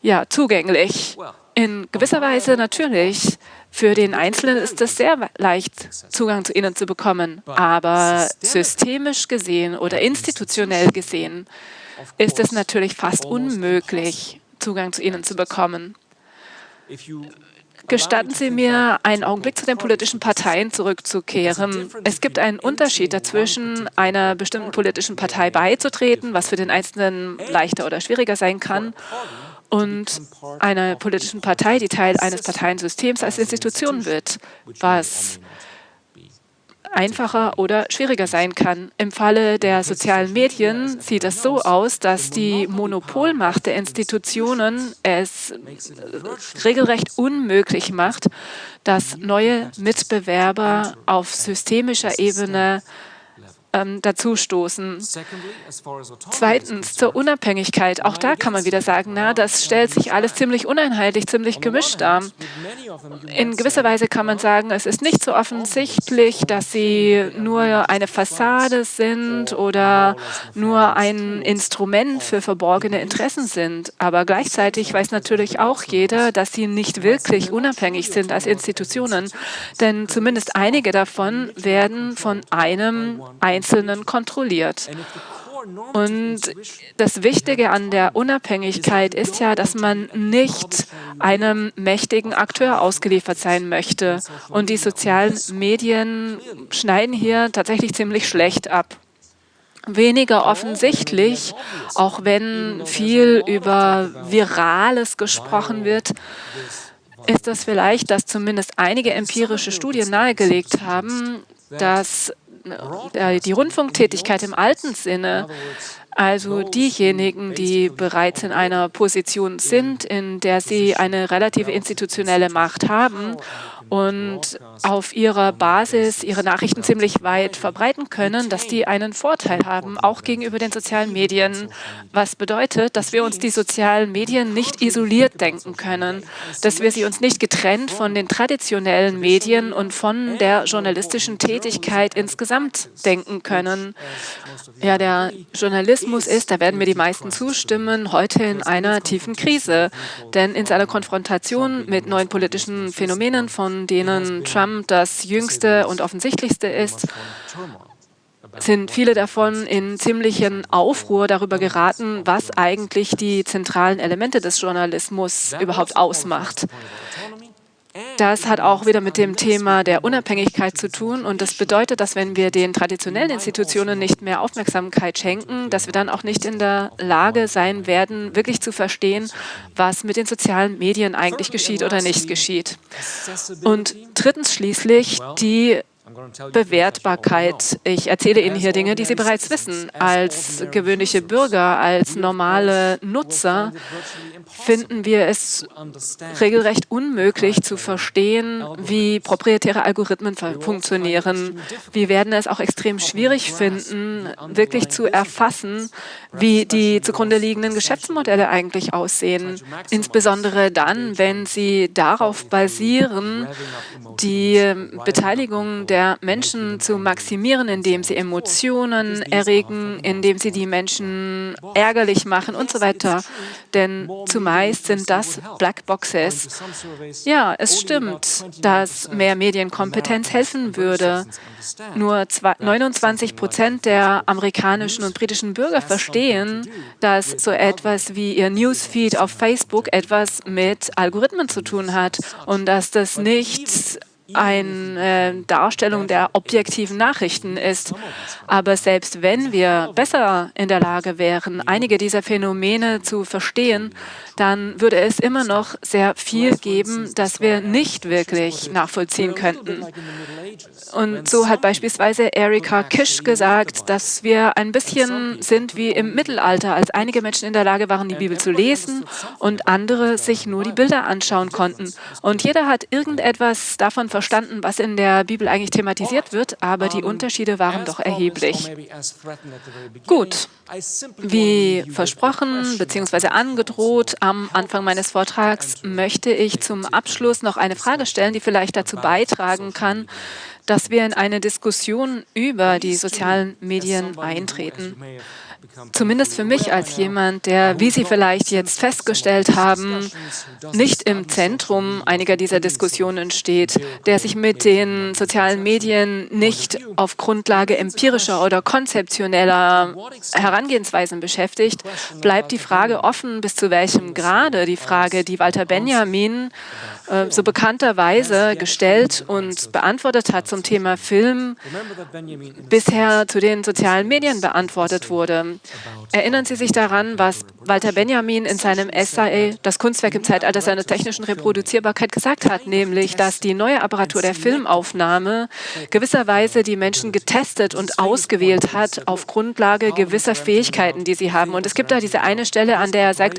Ja, zugänglich. In gewisser Weise natürlich. Für den Einzelnen ist es sehr leicht, Zugang zu ihnen zu bekommen. Aber systemisch gesehen oder institutionell gesehen ist es natürlich fast unmöglich, Zugang zu ihnen zu bekommen. Gestatten Sie mir, einen Augenblick zu den politischen Parteien zurückzukehren. Es gibt einen Unterschied dazwischen, einer bestimmten politischen Partei beizutreten, was für den Einzelnen leichter oder schwieriger sein kann, und einer politischen Partei, die Teil eines Parteiensystems als Institution wird, was einfacher oder schwieriger sein kann. Im Falle der sozialen Medien sieht es so aus, dass die Monopolmacht der Institutionen es regelrecht unmöglich macht, dass neue Mitbewerber auf systemischer Ebene ähm, dazustoßen. Zweitens zur Unabhängigkeit. Auch da kann man wieder sagen, na, das stellt sich alles ziemlich uneinheitlich, ziemlich gemischt dar. In gewisser Weise kann man sagen, es ist nicht so offensichtlich, dass sie nur eine Fassade sind oder nur ein Instrument für verborgene Interessen sind. Aber gleichzeitig weiß natürlich auch jeder, dass sie nicht wirklich unabhängig sind als Institutionen. Denn zumindest einige davon werden von einem einzelnen Einzelnen kontrolliert. Und das Wichtige an der Unabhängigkeit ist ja, dass man nicht einem mächtigen Akteur ausgeliefert sein möchte. Und die sozialen Medien schneiden hier tatsächlich ziemlich schlecht ab. Weniger offensichtlich, auch wenn viel über Virales gesprochen wird, ist das vielleicht, dass zumindest einige empirische Studien nahegelegt haben, dass die Rundfunktätigkeit im alten Sinne, Also diejenigen, die bereits in einer Position sind, in der sie eine relative institutionelle Macht haben und auf ihrer Basis ihre Nachrichten ziemlich weit verbreiten können, dass die einen Vorteil haben, auch gegenüber den sozialen Medien. Was bedeutet, dass wir uns die sozialen Medien nicht isoliert denken können, dass wir sie uns nicht getrennt von den traditionellen Medien und von der journalistischen Tätigkeit insgesamt denken können. Ja, der Journalismus ist, da werden mir die meisten zustimmen, heute in einer tiefen Krise. Denn in seiner Konfrontation mit neuen politischen Phänomenen von denen Trump das jüngste und offensichtlichste ist, sind viele davon in ziemlichen Aufruhr darüber geraten, was eigentlich die zentralen Elemente des Journalismus überhaupt ausmacht. Das hat auch wieder mit dem Thema der Unabhängigkeit zu tun. Und das bedeutet, dass wenn wir den traditionellen Institutionen nicht mehr Aufmerksamkeit schenken, dass wir dann auch nicht in der Lage sein werden, wirklich zu verstehen, was mit den sozialen Medien eigentlich geschieht oder nicht geschieht. Und drittens schließlich die Bewertbarkeit. Ich erzähle Ihnen hier Dinge, die Sie bereits wissen. Als gewöhnliche Bürger, als normale Nutzer finden wir es regelrecht unmöglich zu verstehen, wie proprietäre Algorithmen funktionieren. Wir werden es auch extrem schwierig finden, wirklich zu erfassen, wie die zugrunde liegenden Geschäftsmodelle eigentlich aussehen. Insbesondere dann, wenn sie darauf basieren, die Beteiligung der Menschen zu maximieren, indem sie Emotionen erregen, indem sie die Menschen ärgerlich machen und so weiter. Denn zumeist sind das Blackboxes. Ja, es stimmt, dass mehr Medienkompetenz helfen würde. Nur 29 Prozent der amerikanischen und britischen Bürger verstehen, dass so etwas wie ihr Newsfeed auf Facebook etwas mit Algorithmen zu tun hat und dass das nicht eine äh, Darstellung der objektiven Nachrichten ist. Aber selbst wenn wir besser in der Lage wären, einige dieser Phänomene zu verstehen, dann würde es immer noch sehr viel geben, das wir nicht wirklich nachvollziehen könnten. Und so hat beispielsweise Erika Kisch gesagt, dass wir ein bisschen sind wie im Mittelalter, als einige Menschen in der Lage waren, die Bibel zu lesen und andere sich nur die Bilder anschauen konnten. Und jeder hat irgendetwas davon verstanden, was in der Bibel eigentlich thematisiert wird, aber die Unterschiede waren doch erheblich. Gut, wie versprochen bzw. angedroht am Anfang meines Vortrags möchte ich zum Abschluss noch eine Frage stellen, die vielleicht dazu beitragen kann, dass wir in eine Diskussion über die sozialen Medien eintreten. Zumindest für mich als jemand, der, wie Sie vielleicht jetzt festgestellt haben, nicht im Zentrum einiger dieser Diskussionen steht, der sich mit den sozialen Medien nicht auf Grundlage empirischer oder konzeptioneller Herangehensweisen beschäftigt, bleibt die Frage offen, bis zu welchem Grade die Frage, die Walter Benjamin äh, so bekannterweise gestellt und beantwortet hat zum Thema Film, bisher zu den sozialen Medien beantwortet wurde. Erinnern Sie sich daran, was Walter Benjamin in seinem Essay Das Kunstwerk im Zeitalter seiner technischen Reproduzierbarkeit gesagt hat, nämlich, dass die neue Apparatur der Filmaufnahme gewisserweise die Menschen getestet und ausgewählt hat auf Grundlage gewisser Fähigkeiten, die sie haben. Und es gibt da diese eine Stelle, an der er sagt,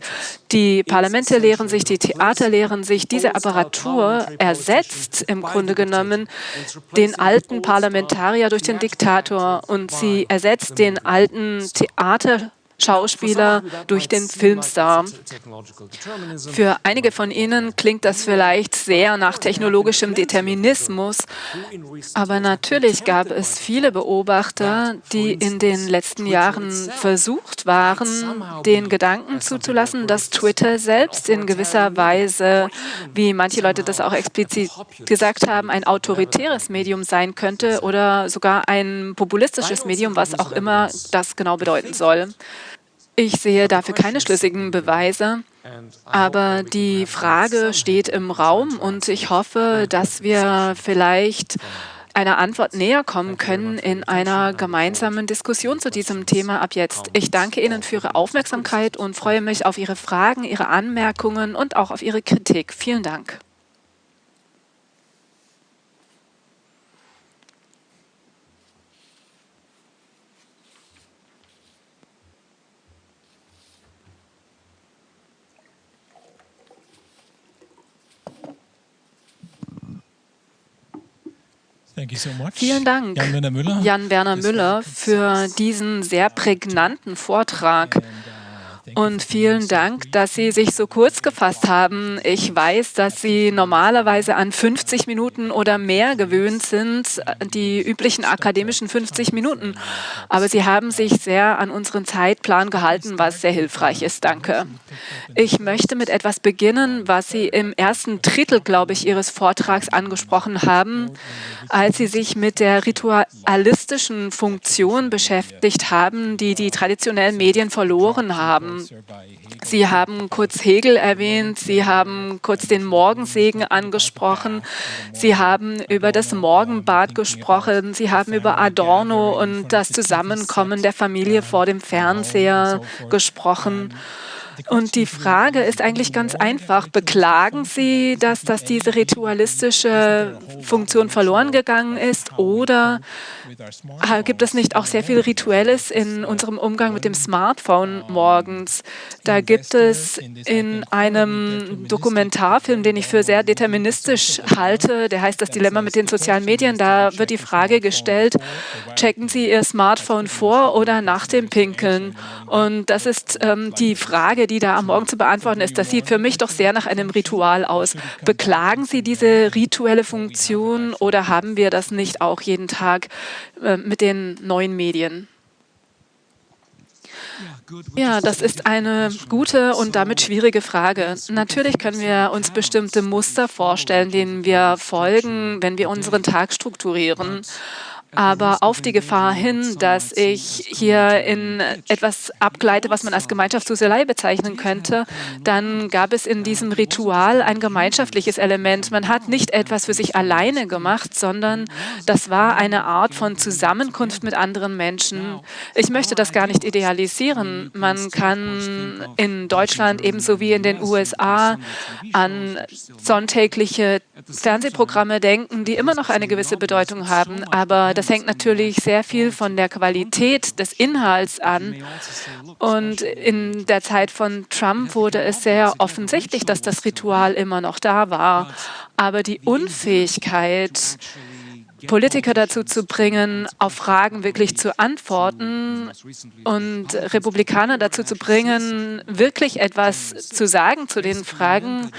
die Parlamente lehren sich, die Theater lehren sich, diese Apparatur ersetzt im Grunde genommen den alten Parlamentarier durch den Diktator und sie ersetzt den alten Theater Arte Schauspieler durch den Filmstar. Für einige von Ihnen klingt das vielleicht sehr nach technologischem Determinismus, aber natürlich gab es viele Beobachter, die in den letzten Jahren versucht waren, den Gedanken zuzulassen, dass Twitter selbst in gewisser Weise, wie manche Leute das auch explizit gesagt haben, ein autoritäres Medium sein könnte oder sogar ein populistisches Medium, was auch immer das genau bedeuten soll. Ich sehe dafür keine schlüssigen Beweise, aber die Frage steht im Raum und ich hoffe, dass wir vielleicht einer Antwort näher kommen können in einer gemeinsamen Diskussion zu diesem Thema ab jetzt. Ich danke Ihnen für Ihre Aufmerksamkeit und freue mich auf Ihre Fragen, Ihre Anmerkungen und auch auf Ihre Kritik. Vielen Dank. Vielen Dank, Jan-Werner Müller, Jan -Werner Müller für diesen sehr prägnanten Vortrag. Und vielen Dank, dass Sie sich so kurz gefasst haben. Ich weiß, dass Sie normalerweise an 50 Minuten oder mehr gewöhnt sind, die üblichen akademischen 50 Minuten. Aber Sie haben sich sehr an unseren Zeitplan gehalten, was sehr hilfreich ist. Danke. Ich möchte mit etwas beginnen, was Sie im ersten Drittel, glaube ich, Ihres Vortrags angesprochen haben, als Sie sich mit der ritualistischen Funktion beschäftigt haben, die die traditionellen Medien verloren haben. Sie haben kurz Hegel erwähnt, Sie haben kurz den Morgensegen angesprochen, Sie haben über das Morgenbad gesprochen, Sie haben über Adorno und das Zusammenkommen der Familie vor dem Fernseher gesprochen. Und die Frage ist eigentlich ganz einfach. Beklagen Sie, dass, dass diese ritualistische Funktion verloren gegangen ist oder gibt es nicht auch sehr viel Rituelles in unserem Umgang mit dem Smartphone morgens? Da gibt es in einem Dokumentarfilm, den ich für sehr deterministisch halte, der heißt Das Dilemma mit den sozialen Medien, da wird die Frage gestellt, checken Sie Ihr Smartphone vor oder nach dem Pinkeln? Und das ist ähm, die Frage, die da am Morgen zu beantworten ist. Das sieht für mich doch sehr nach einem Ritual aus. Beklagen Sie diese rituelle Funktion oder haben wir das nicht auch jeden Tag äh, mit den neuen Medien? Ja, das ist eine gute und damit schwierige Frage. Natürlich können wir uns bestimmte Muster vorstellen, denen wir folgen, wenn wir unseren Tag strukturieren aber auf die Gefahr hin, dass ich hier in etwas abgleite, was man als Gemeinschaftsduselei bezeichnen könnte, dann gab es in diesem Ritual ein gemeinschaftliches Element. Man hat nicht etwas für sich alleine gemacht, sondern das war eine Art von Zusammenkunft mit anderen Menschen. Ich möchte das gar nicht idealisieren. Man kann in Deutschland ebenso wie in den USA an sonntägliche Fernsehprogramme denken, die immer noch eine gewisse Bedeutung haben, aber das das hängt natürlich sehr viel von der Qualität des Inhalts an. Und in der Zeit von Trump wurde es sehr offensichtlich, dass das Ritual immer noch da war. Aber die Unfähigkeit, Politiker dazu zu bringen, auf Fragen wirklich zu antworten und Republikaner dazu zu bringen, wirklich etwas zu sagen zu den Fragen.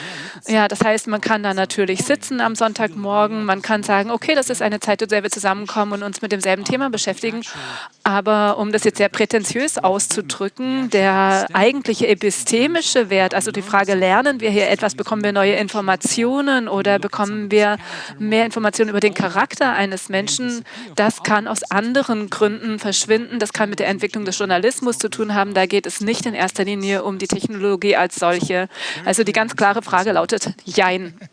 Ja, das heißt, man kann da natürlich sitzen am Sonntagmorgen, man kann sagen, okay, das ist eine Zeit, der wir zusammenkommen und uns mit demselben Thema beschäftigen. Aber um das jetzt sehr prätentiös auszudrücken, der eigentliche epistemische Wert, also die Frage, lernen wir hier etwas, bekommen wir neue Informationen oder bekommen wir mehr Informationen über den Charakter eines Menschen, das kann aus anderen Gründen verschwinden. Das kann mit der Entwicklung des Journalismus zu tun haben. Da geht es nicht in erster Linie um die Technologie als solche. Also die ganz klare Frage lautet Jein.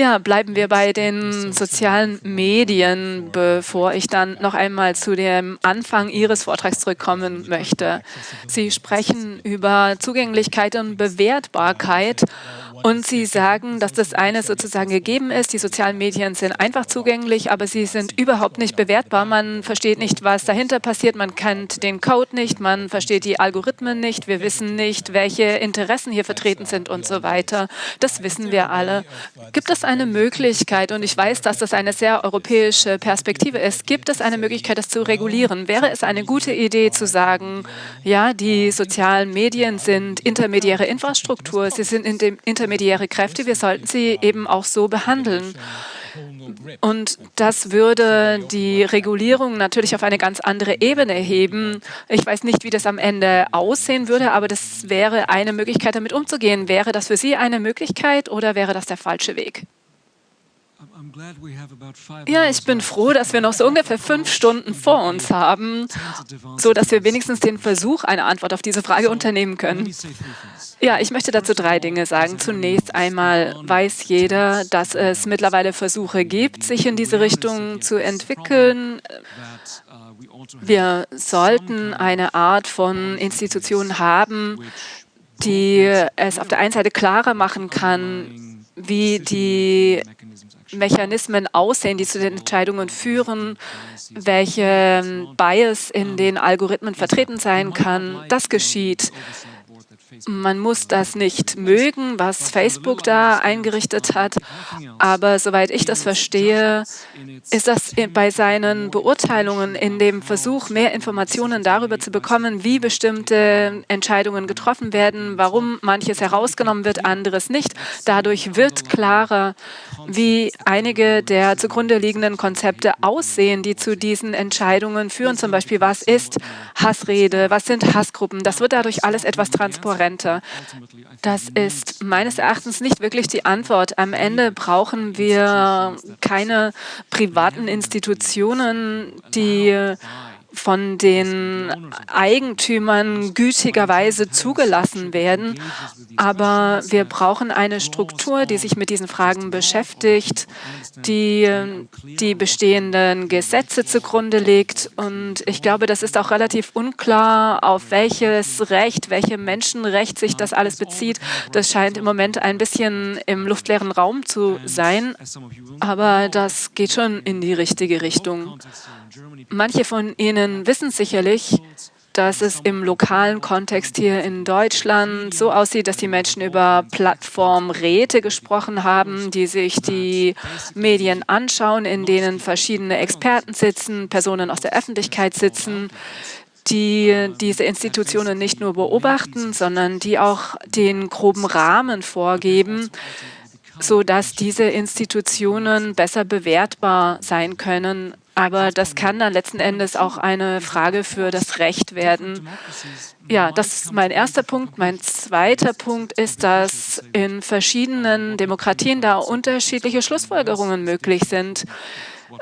Ja, bleiben wir bei den sozialen Medien, bevor ich dann noch einmal zu dem Anfang Ihres Vortrags zurückkommen möchte. Sie sprechen über Zugänglichkeit und Bewertbarkeit und Sie sagen, dass das eine sozusagen gegeben ist. Die sozialen Medien sind einfach zugänglich, aber sie sind überhaupt nicht bewertbar. Man versteht nicht, was dahinter passiert. Man kennt den Code nicht, man versteht die Algorithmen nicht. Wir wissen nicht, welche Interessen hier vertreten sind und so weiter. Das wissen wir alle. Gibt es eine Möglichkeit, und ich weiß, dass das eine sehr europäische Perspektive ist, gibt es eine Möglichkeit, das zu regulieren? Wäre es eine gute Idee zu sagen, ja, die sozialen Medien sind intermediäre Infrastruktur, sie sind intermediäre Kräfte. Wir sollten sie eben auch so behandeln. Und das würde die Regulierung natürlich auf eine ganz andere Ebene heben. Ich weiß nicht, wie das am Ende aussehen würde, aber das wäre eine Möglichkeit, damit umzugehen. Wäre das für Sie eine Möglichkeit oder wäre das der falsche Weg? Ja, ich bin froh, dass wir noch so ungefähr fünf Stunden vor uns haben, so dass wir wenigstens den Versuch einer Antwort auf diese Frage unternehmen können. Ja, ich möchte dazu drei Dinge sagen. Zunächst einmal weiß jeder, dass es mittlerweile Versuche gibt, sich in diese Richtung zu entwickeln. Wir sollten eine Art von Institution haben, die es auf der einen Seite klarer machen kann, wie die Mechanismen aussehen, die zu den Entscheidungen führen, welche Bias in den Algorithmen vertreten sein kann. Das geschieht Man muss das nicht mögen, was Facebook da eingerichtet hat, aber soweit ich das verstehe, ist das bei seinen Beurteilungen in dem Versuch, mehr Informationen darüber zu bekommen, wie bestimmte Entscheidungen getroffen werden, warum manches herausgenommen wird, anderes nicht. Dadurch wird klarer, wie einige der zugrunde liegenden Konzepte aussehen, die zu diesen Entscheidungen führen. Zum Beispiel, was ist Hassrede, was sind Hassgruppen. Das wird dadurch alles etwas transparenter. Das ist meines Erachtens nicht wirklich die Antwort. Am Ende brauchen wir keine privaten Institutionen, die von den Eigentümern gütigerweise zugelassen werden. Aber wir brauchen eine Struktur, die sich mit diesen Fragen beschäftigt, die die bestehenden Gesetze zugrunde legt. Und ich glaube, das ist auch relativ unklar, auf welches Recht, welche Menschenrecht sich das alles bezieht. Das scheint im Moment ein bisschen im luftleeren Raum zu sein. Aber das geht schon in die richtige Richtung. Manche von Ihnen wissen sicherlich, dass es im lokalen Kontext hier in Deutschland so aussieht, dass die Menschen über Plattformräte gesprochen haben, die sich die Medien anschauen, in denen verschiedene Experten sitzen, Personen aus der Öffentlichkeit sitzen, die diese Institutionen nicht nur beobachten, sondern die auch den groben Rahmen vorgeben, sodass diese Institutionen besser bewertbar sein können aber das kann dann letzten Endes auch eine Frage für das Recht werden. Ja, das ist mein erster Punkt. Mein zweiter Punkt ist, dass in verschiedenen Demokratien da unterschiedliche Schlussfolgerungen möglich sind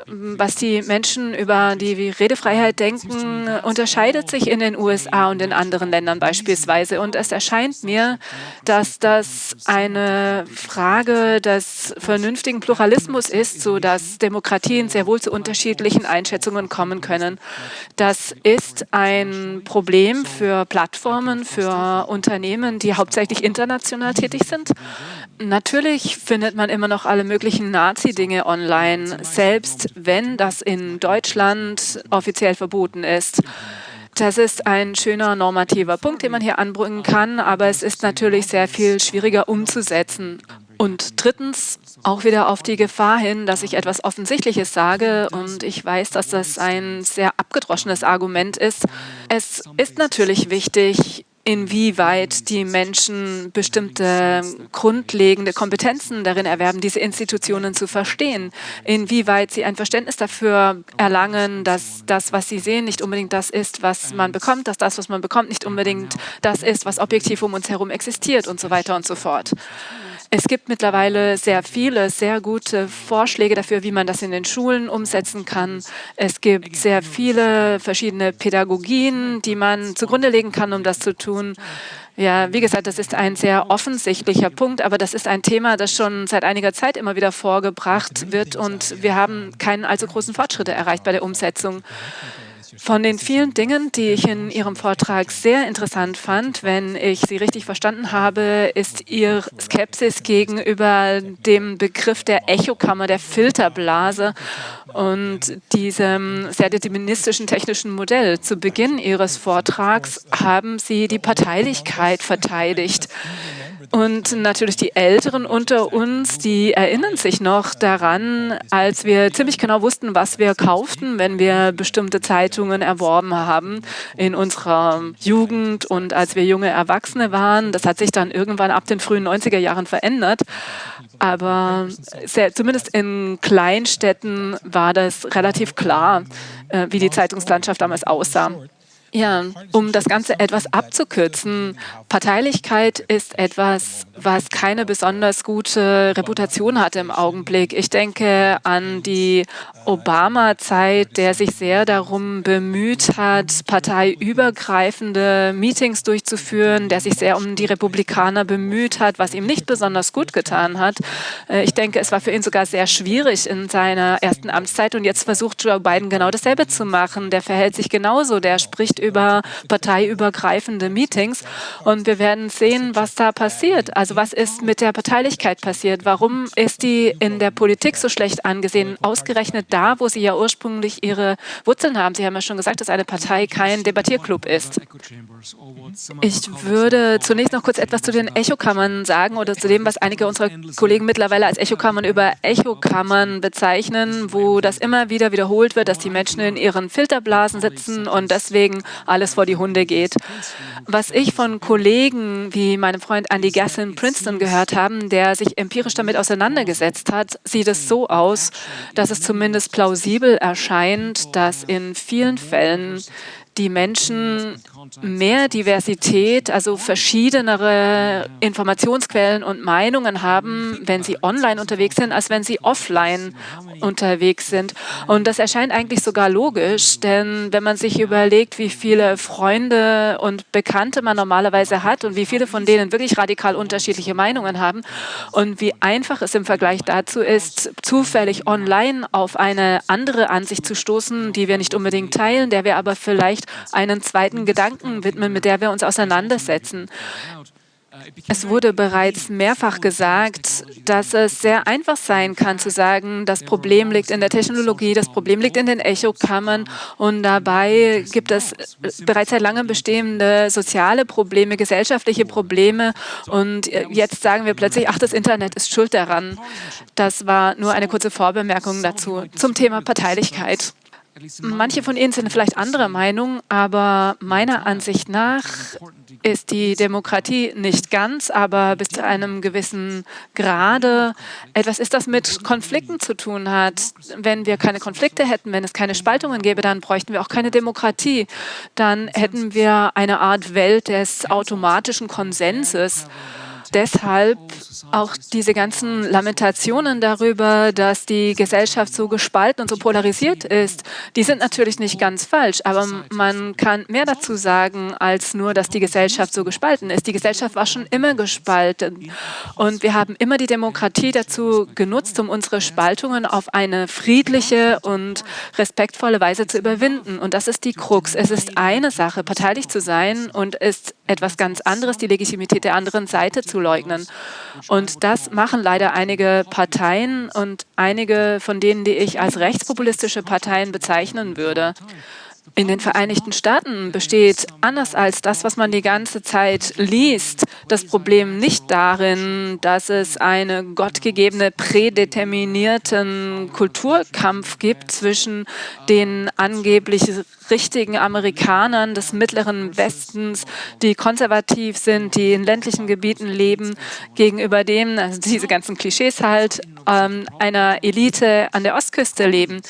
was die Menschen über die Redefreiheit denken, unterscheidet sich in den USA und in anderen Ländern beispielsweise. Und es erscheint mir, dass das eine Frage des vernünftigen Pluralismus ist, sodass Demokratien sehr wohl zu unterschiedlichen Einschätzungen kommen können. Das ist ein Problem für Plattformen, für Unternehmen, die hauptsächlich international tätig sind. Natürlich findet man immer noch alle möglichen Nazi-Dinge online, selbst wenn das in Deutschland offiziell verboten ist. Das ist ein schöner normativer Punkt, den man hier anbringen kann, aber es ist natürlich sehr viel schwieriger umzusetzen. Und drittens auch wieder auf die Gefahr hin, dass ich etwas Offensichtliches sage und ich weiß, dass das ein sehr abgedroschenes Argument ist. Es ist natürlich wichtig, inwieweit die Menschen bestimmte grundlegende Kompetenzen darin erwerben, diese Institutionen zu verstehen, inwieweit sie ein Verständnis dafür erlangen, dass das, was sie sehen, nicht unbedingt das ist, was man bekommt, dass das, was man bekommt, nicht unbedingt das ist, was objektiv um uns herum existiert und so weiter und so fort. Es gibt mittlerweile sehr viele, sehr gute Vorschläge dafür, wie man das in den Schulen umsetzen kann. Es gibt sehr viele verschiedene Pädagogien, die man zugrunde legen kann, um das zu tun. Ja, wie gesagt, das ist ein sehr offensichtlicher Punkt, aber das ist ein Thema, das schon seit einiger Zeit immer wieder vorgebracht wird und wir haben keinen allzu großen Fortschritte erreicht bei der Umsetzung. Von den vielen Dingen, die ich in Ihrem Vortrag sehr interessant fand, wenn ich Sie richtig verstanden habe, ist Ihr Skepsis gegenüber dem Begriff der Echokammer, der Filterblase und diesem sehr deterministischen technischen Modell. Zu Beginn Ihres Vortrags haben Sie die Parteilichkeit verteidigt. Und natürlich die Älteren unter uns, die erinnern sich noch daran, als wir ziemlich genau wussten, was wir kauften, wenn wir bestimmte Zeitungen erworben haben in unserer Jugend und als wir junge Erwachsene waren. Das hat sich dann irgendwann ab den frühen 90er Jahren verändert. Aber sehr, zumindest in Kleinstädten war das relativ klar, äh, wie die Zeitungslandschaft damals aussah. Ja, um das Ganze etwas abzukürzen, Parteilichkeit ist etwas, was keine besonders gute Reputation hat im Augenblick. Ich denke an die Obama-Zeit, der sich sehr darum bemüht hat, parteiübergreifende Meetings durchzuführen, der sich sehr um die Republikaner bemüht hat, was ihm nicht besonders gut getan hat. Äh, ich denke, es war für ihn sogar sehr schwierig in seiner ersten Amtszeit und jetzt versucht Joe Biden genau dasselbe zu machen. Der verhält sich genauso, der spricht über parteiübergreifende Meetings. Und wir werden sehen, was da passiert. Also was ist mit der Parteilichkeit passiert? Warum ist die in der Politik so schlecht angesehen? Ausgerechnet da, wo sie ja ursprünglich ihre Wurzeln haben. Sie haben ja schon gesagt, dass eine Partei kein Debattierclub ist. Ich würde zunächst noch kurz etwas zu den Echokammern sagen oder zu dem, was einige unserer Kollegen mittlerweile als Echokammern über Echokammern bezeichnen, wo das immer wieder wiederholt wird, dass die Menschen in ihren Filterblasen sitzen und deswegen alles vor die Hunde geht. Was ich von Kollegen wie meinem Freund Andy Gass in Princeton gehört habe, der sich empirisch damit auseinandergesetzt hat, sieht es so aus, dass es zumindest plausibel erscheint, dass in vielen Fällen die Menschen mehr Diversität, also verschiedenere Informationsquellen und Meinungen haben, wenn sie online unterwegs sind, als wenn sie offline unterwegs sind. Und das erscheint eigentlich sogar logisch, denn wenn man sich überlegt, wie viele Freunde und Bekannte man normalerweise hat und wie viele von denen wirklich radikal unterschiedliche Meinungen haben und wie einfach es im Vergleich dazu ist, zufällig online auf eine andere Ansicht zu stoßen, die wir nicht unbedingt teilen, der wir aber vielleicht einen zweiten Gedanken widmen, mit der wir uns auseinandersetzen. Es wurde bereits mehrfach gesagt, dass es sehr einfach sein kann zu sagen, das Problem liegt in der Technologie, das Problem liegt in den Echokammern und dabei gibt es bereits seit langem bestehende soziale Probleme, gesellschaftliche Probleme und jetzt sagen wir plötzlich, ach, das Internet ist schuld daran. Das war nur eine kurze Vorbemerkung dazu zum Thema Parteilichkeit. Manche von Ihnen sind vielleicht anderer Meinung, aber meiner Ansicht nach ist die Demokratie nicht ganz, aber bis zu einem gewissen Grade etwas ist, das mit Konflikten zu tun hat. Wenn wir keine Konflikte hätten, wenn es keine Spaltungen gäbe, dann bräuchten wir auch keine Demokratie. Dann hätten wir eine Art Welt des automatischen Konsenses deshalb auch diese ganzen Lamentationen darüber, dass die Gesellschaft so gespalten und so polarisiert ist, die sind natürlich nicht ganz falsch, aber man kann mehr dazu sagen, als nur, dass die Gesellschaft so gespalten ist. Die Gesellschaft war schon immer gespalten und wir haben immer die Demokratie dazu genutzt, um unsere Spaltungen auf eine friedliche und respektvolle Weise zu überwinden. Und das ist die Krux. Es ist eine Sache, parteilich zu sein und ist etwas ganz anderes, die Legitimität der anderen Seite zu leugnen. Und das machen leider einige Parteien und einige von denen, die ich als rechtspopulistische Parteien bezeichnen würde in den Vereinigten Staaten besteht, anders als das, was man die ganze Zeit liest, das Problem nicht darin, dass es einen gottgegebene, prädeterminierten Kulturkampf gibt zwischen den angeblich richtigen Amerikanern des mittleren Westens, die konservativ sind, die in ländlichen Gebieten leben, gegenüber dem, also diese ganzen Klischees halt, ähm, einer Elite an der Ostküste leben.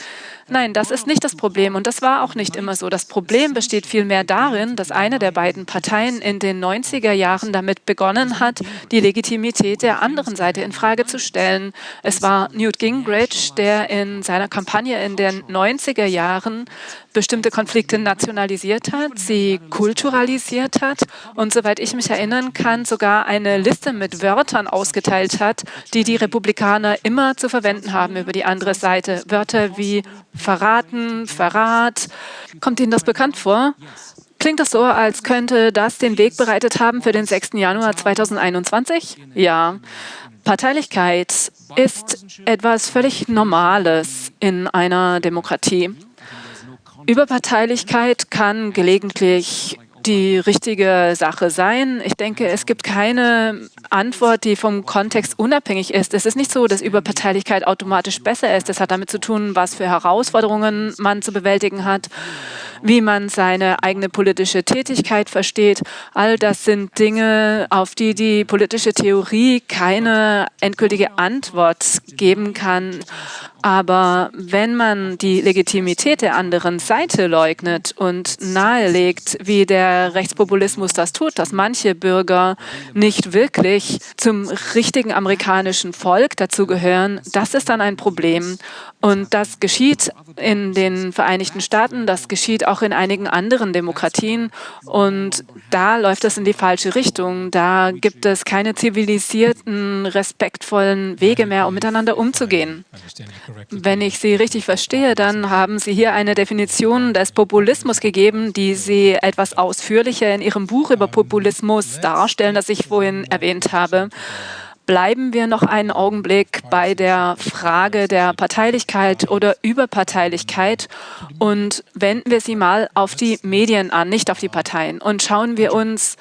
Nein, das ist nicht das Problem und das war auch nicht immer so. Das Problem besteht vielmehr darin, dass eine der beiden Parteien in den 90er Jahren damit begonnen hat, die Legitimität der anderen Seite in Frage zu stellen. Es war Newt Gingrich, der in seiner Kampagne in den 90er Jahren bestimmte Konflikte nationalisiert hat, sie kulturalisiert hat und, soweit ich mich erinnern kann, sogar eine Liste mit Wörtern ausgeteilt hat, die die Republikaner immer zu verwenden haben über die andere Seite. Wörter wie verraten, Verrat. Kommt Ihnen das bekannt vor? Klingt das so, als könnte das den Weg bereitet haben für den 6. Januar 2021? Ja. Parteilichkeit ist etwas völlig Normales in einer Demokratie. Überparteilichkeit kann gelegentlich die richtige Sache sein. Ich denke, es gibt keine Antwort, die vom Kontext unabhängig ist. Es ist nicht so, dass Überparteilichkeit automatisch besser ist. Es hat damit zu tun, was für Herausforderungen man zu bewältigen hat wie man seine eigene politische Tätigkeit versteht. All das sind Dinge, auf die die politische Theorie keine endgültige Antwort geben kann. Aber wenn man die Legitimität der anderen Seite leugnet und nahelegt, wie der Rechtspopulismus das tut, dass manche Bürger nicht wirklich zum richtigen amerikanischen Volk dazugehören, das ist dann ein Problem. Und das geschieht in den Vereinigten Staaten, das geschieht auch in einigen anderen Demokratien. Und da läuft es in die falsche Richtung. Da gibt es keine zivilisierten, respektvollen Wege mehr, um miteinander umzugehen. Wenn ich Sie richtig verstehe, dann haben Sie hier eine Definition des Populismus gegeben, die Sie etwas ausführlicher in Ihrem Buch über Populismus darstellen, das ich vorhin erwähnt habe. Bleiben wir noch einen Augenblick bei der Frage der Parteilichkeit oder Überparteilichkeit. Und wenden wir sie mal auf die Medien an, nicht auf die Parteien. Und schauen wir uns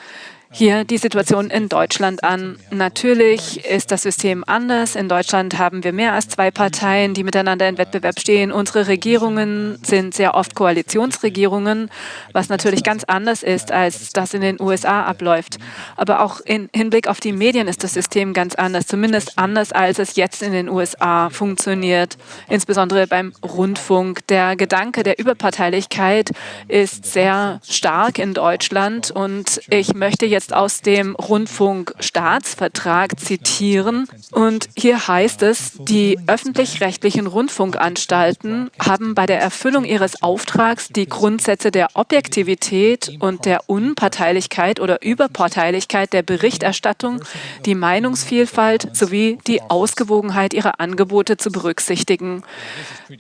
hier die Situation in Deutschland an. Natürlich ist das System anders. In Deutschland haben wir mehr als zwei Parteien, die miteinander in Wettbewerb stehen. Unsere Regierungen sind sehr oft Koalitionsregierungen, was natürlich ganz anders ist, als das in den USA abläuft. Aber auch im Hinblick auf die Medien ist das System ganz anders, zumindest anders, als es jetzt in den USA funktioniert, insbesondere beim Rundfunk. Der Gedanke der Überparteilichkeit ist sehr stark in Deutschland und ich möchte jetzt jetzt aus dem Rundfunkstaatsvertrag zitieren. Und hier heißt es, die öffentlich-rechtlichen Rundfunkanstalten haben bei der Erfüllung ihres Auftrags die Grundsätze der Objektivität und der Unparteilichkeit oder Überparteilichkeit der Berichterstattung, die Meinungsvielfalt sowie die Ausgewogenheit ihrer Angebote zu berücksichtigen.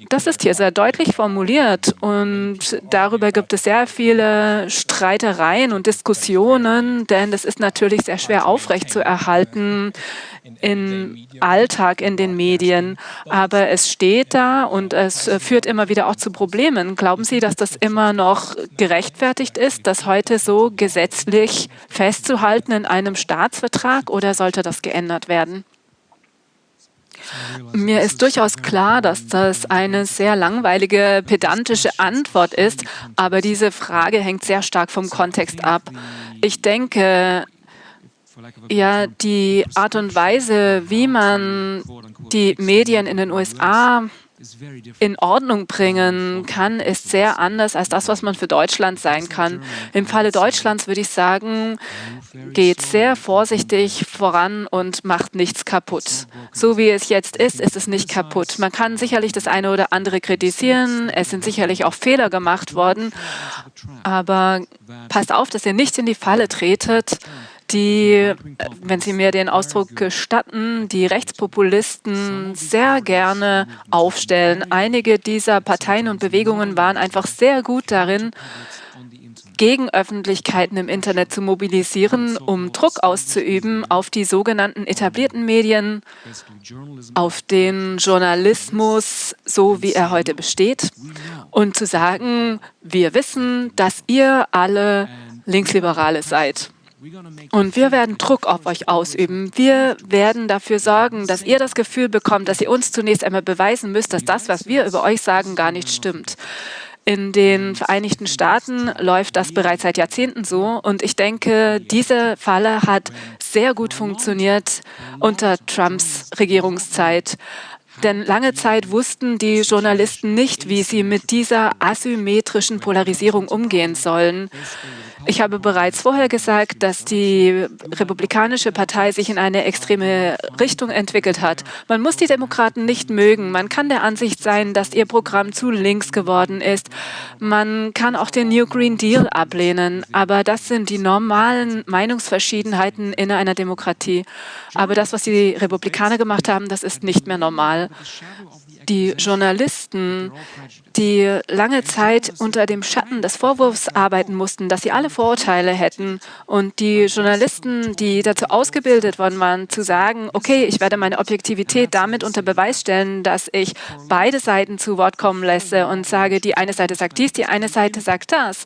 Das ist hier sehr deutlich formuliert und darüber gibt es sehr viele Streitereien und Diskussionen, denn das ist natürlich sehr schwer aufrechtzuerhalten im Alltag in den Medien. Aber es steht da und es führt immer wieder auch zu Problemen. Glauben Sie, dass das immer noch gerechtfertigt ist, das heute so gesetzlich festzuhalten in einem Staatsvertrag oder sollte das geändert werden? Mir ist durchaus klar, dass das eine sehr langweilige, pedantische Antwort ist, aber diese Frage hängt sehr stark vom Kontext ab. Ich denke, ja, die Art und Weise, wie man die Medien in den USA in Ordnung bringen kann, ist sehr anders als das, was man für Deutschland sein kann. Im Falle Deutschlands würde ich sagen, geht sehr vorsichtig voran und macht nichts kaputt. So wie es jetzt ist, ist es nicht kaputt. Man kann sicherlich das eine oder andere kritisieren, es sind sicherlich auch Fehler gemacht worden, aber passt auf, dass ihr nicht in die Falle tretet, die, wenn Sie mir den Ausdruck gestatten, die Rechtspopulisten sehr gerne aufstellen. Einige dieser Parteien und Bewegungen waren einfach sehr gut darin, Gegenöffentlichkeiten im Internet zu mobilisieren, um Druck auszuüben auf die sogenannten etablierten Medien, auf den Journalismus, so wie er heute besteht, und zu sagen, wir wissen, dass ihr alle Linksliberale seid. Und wir werden Druck auf euch ausüben. Wir werden dafür sorgen, dass ihr das Gefühl bekommt, dass ihr uns zunächst einmal beweisen müsst, dass das, was wir über euch sagen, gar nicht stimmt. In den Vereinigten Staaten läuft das bereits seit Jahrzehnten so. Und ich denke, diese Falle hat sehr gut funktioniert unter Trumps Regierungszeit. Denn lange Zeit wussten die Journalisten nicht, wie sie mit dieser asymmetrischen Polarisierung umgehen sollen. Ich habe bereits vorher gesagt, dass die Republikanische Partei sich in eine extreme Richtung entwickelt hat. Man muss die Demokraten nicht mögen. Man kann der Ansicht sein, dass ihr Programm zu links geworden ist. Man kann auch den New Green Deal ablehnen. Aber das sind die normalen Meinungsverschiedenheiten in einer Demokratie. Aber das, was die Republikaner gemacht haben, das ist nicht mehr normal die Journalisten, die lange Zeit unter dem Schatten des Vorwurfs arbeiten mussten, dass sie alle Vorurteile hätten. Und die Journalisten, die dazu ausgebildet worden waren, zu sagen, okay, ich werde meine Objektivität damit unter Beweis stellen, dass ich beide Seiten zu Wort kommen lasse und sage, die eine Seite sagt dies, die eine Seite sagt das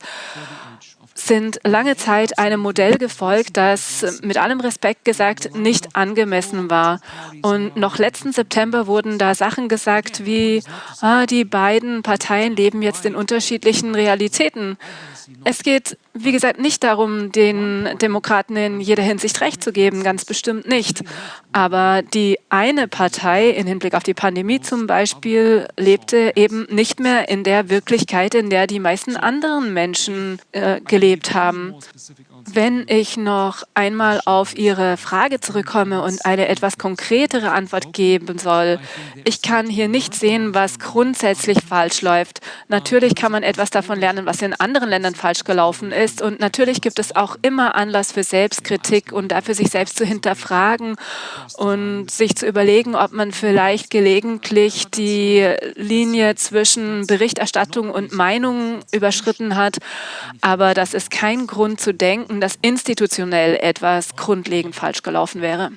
sind lange Zeit einem Modell gefolgt, das mit allem Respekt gesagt nicht angemessen war. Und noch letzten September wurden da Sachen gesagt wie, ah, die beiden Parteien leben jetzt in unterschiedlichen Realitäten. Es geht, wie gesagt, nicht darum, den Demokraten in jeder Hinsicht Recht zu geben, ganz bestimmt nicht. Aber die eine Partei, in Hinblick auf die Pandemie zum Beispiel, lebte eben nicht mehr in der Wirklichkeit, in der die meisten anderen Menschen äh, gelebt haben. Wenn ich noch einmal auf Ihre Frage zurückkomme und eine etwas konkretere Antwort geben soll, ich kann hier nicht sehen, was grundsätzlich falsch läuft. Natürlich kann man etwas davon lernen, was in anderen Ländern falsch gelaufen ist. Und natürlich gibt es auch immer Anlass für Selbstkritik und dafür, sich selbst zu hinterfragen und sich zu überlegen, ob man vielleicht gelegentlich die Linie zwischen Berichterstattung und Meinung überschritten hat. Aber das ist kein Grund zu denken, dass institutionell etwas grundlegend falsch gelaufen wäre.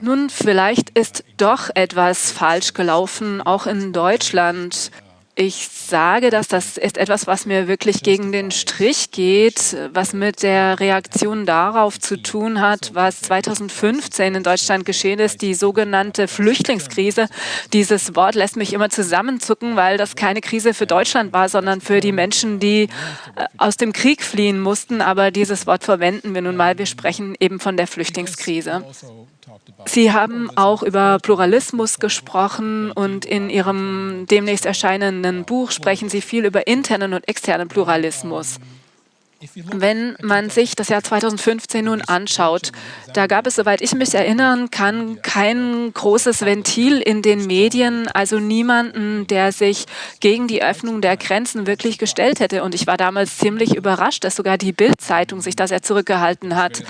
Nun, vielleicht ist doch etwas falsch gelaufen, auch in Deutschland. Ich sage das, das ist etwas, was mir wirklich gegen den Strich geht, was mit der Reaktion darauf zu tun hat, was 2015 in Deutschland geschehen ist, die sogenannte Flüchtlingskrise. Dieses Wort lässt mich immer zusammenzucken, weil das keine Krise für Deutschland war, sondern für die Menschen, die äh, aus dem Krieg fliehen mussten. Aber dieses Wort verwenden wir nun mal. Wir sprechen eben von der Flüchtlingskrise. Sie haben auch über Pluralismus gesprochen und in Ihrem demnächst erscheinenden Buch sprechen Sie viel über internen und externen Pluralismus. Wenn man sich das Jahr 2015 nun anschaut, da gab es, soweit ich mich erinnern kann, kein großes Ventil in den Medien, also niemanden, der sich gegen die Öffnung der Grenzen wirklich gestellt hätte. Und ich war damals ziemlich überrascht, dass sogar die Bild-Zeitung sich da sehr zurückgehalten hat.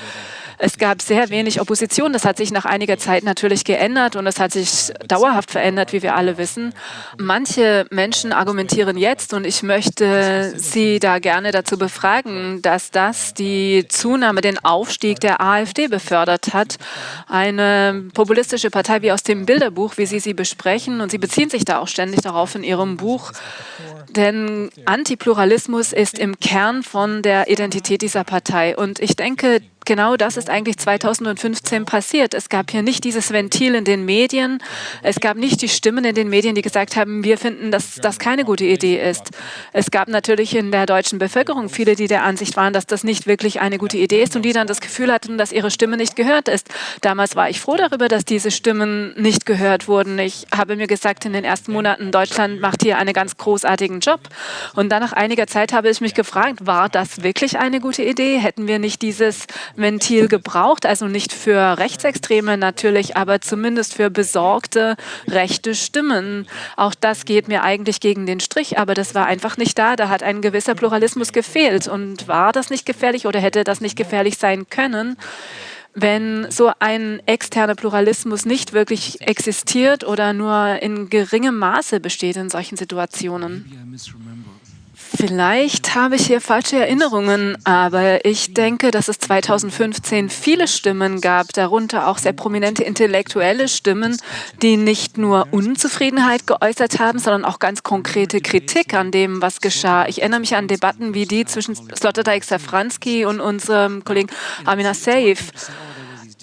Es gab sehr wenig Opposition. Das hat sich nach einiger Zeit natürlich geändert und es hat sich dauerhaft verändert, wie wir alle wissen. Manche Menschen argumentieren jetzt, und ich möchte Sie da gerne dazu befragen, dass das die Zunahme, den Aufstieg der AfD befördert hat. Eine populistische Partei wie aus dem Bilderbuch, wie Sie sie besprechen. Und Sie beziehen sich da auch ständig darauf in Ihrem Buch. Denn Antipluralismus ist im Kern von der Identität dieser Partei. Und ich denke, genau das ist eigentlich 2015 passiert. Es gab hier nicht dieses Ventil in den Medien. Es gab nicht die Stimmen in den Medien, die gesagt haben, wir finden, dass das keine gute Idee ist. Es gab natürlich in der deutschen Bevölkerung viele, die der Ansicht waren, dass das nicht wirklich eine gute Idee ist und die dann das Gefühl hatten, dass ihre Stimme nicht gehört ist. Damals war ich froh darüber, dass diese Stimmen nicht gehört wurden. Ich habe mir gesagt, in den ersten Monaten, Deutschland macht hier einen ganz großartigen Job. Und dann nach einiger Zeit habe ich mich gefragt, war das wirklich eine gute Idee? Hätten wir nicht dieses Ventil gebraucht, also nicht für Rechtsextreme natürlich, aber zumindest für besorgte rechte Stimmen. Auch das geht mir eigentlich gegen den Strich, aber das war einfach nicht da. Da hat ein gewisser Pluralismus gefehlt. Und war das nicht gefährlich oder hätte das nicht gefährlich sein können? wenn so ein externer Pluralismus nicht wirklich existiert oder nur in geringem Maße besteht in solchen Situationen. Vielleicht habe ich hier falsche Erinnerungen, aber ich denke, dass es 2015 viele Stimmen gab, darunter auch sehr prominente intellektuelle Stimmen, die nicht nur Unzufriedenheit geäußert haben, sondern auch ganz konkrete Kritik an dem, was geschah. Ich erinnere mich an Debatten wie die zwischen Sloterdijk Safranski und unserem Kollegen Amina Seif.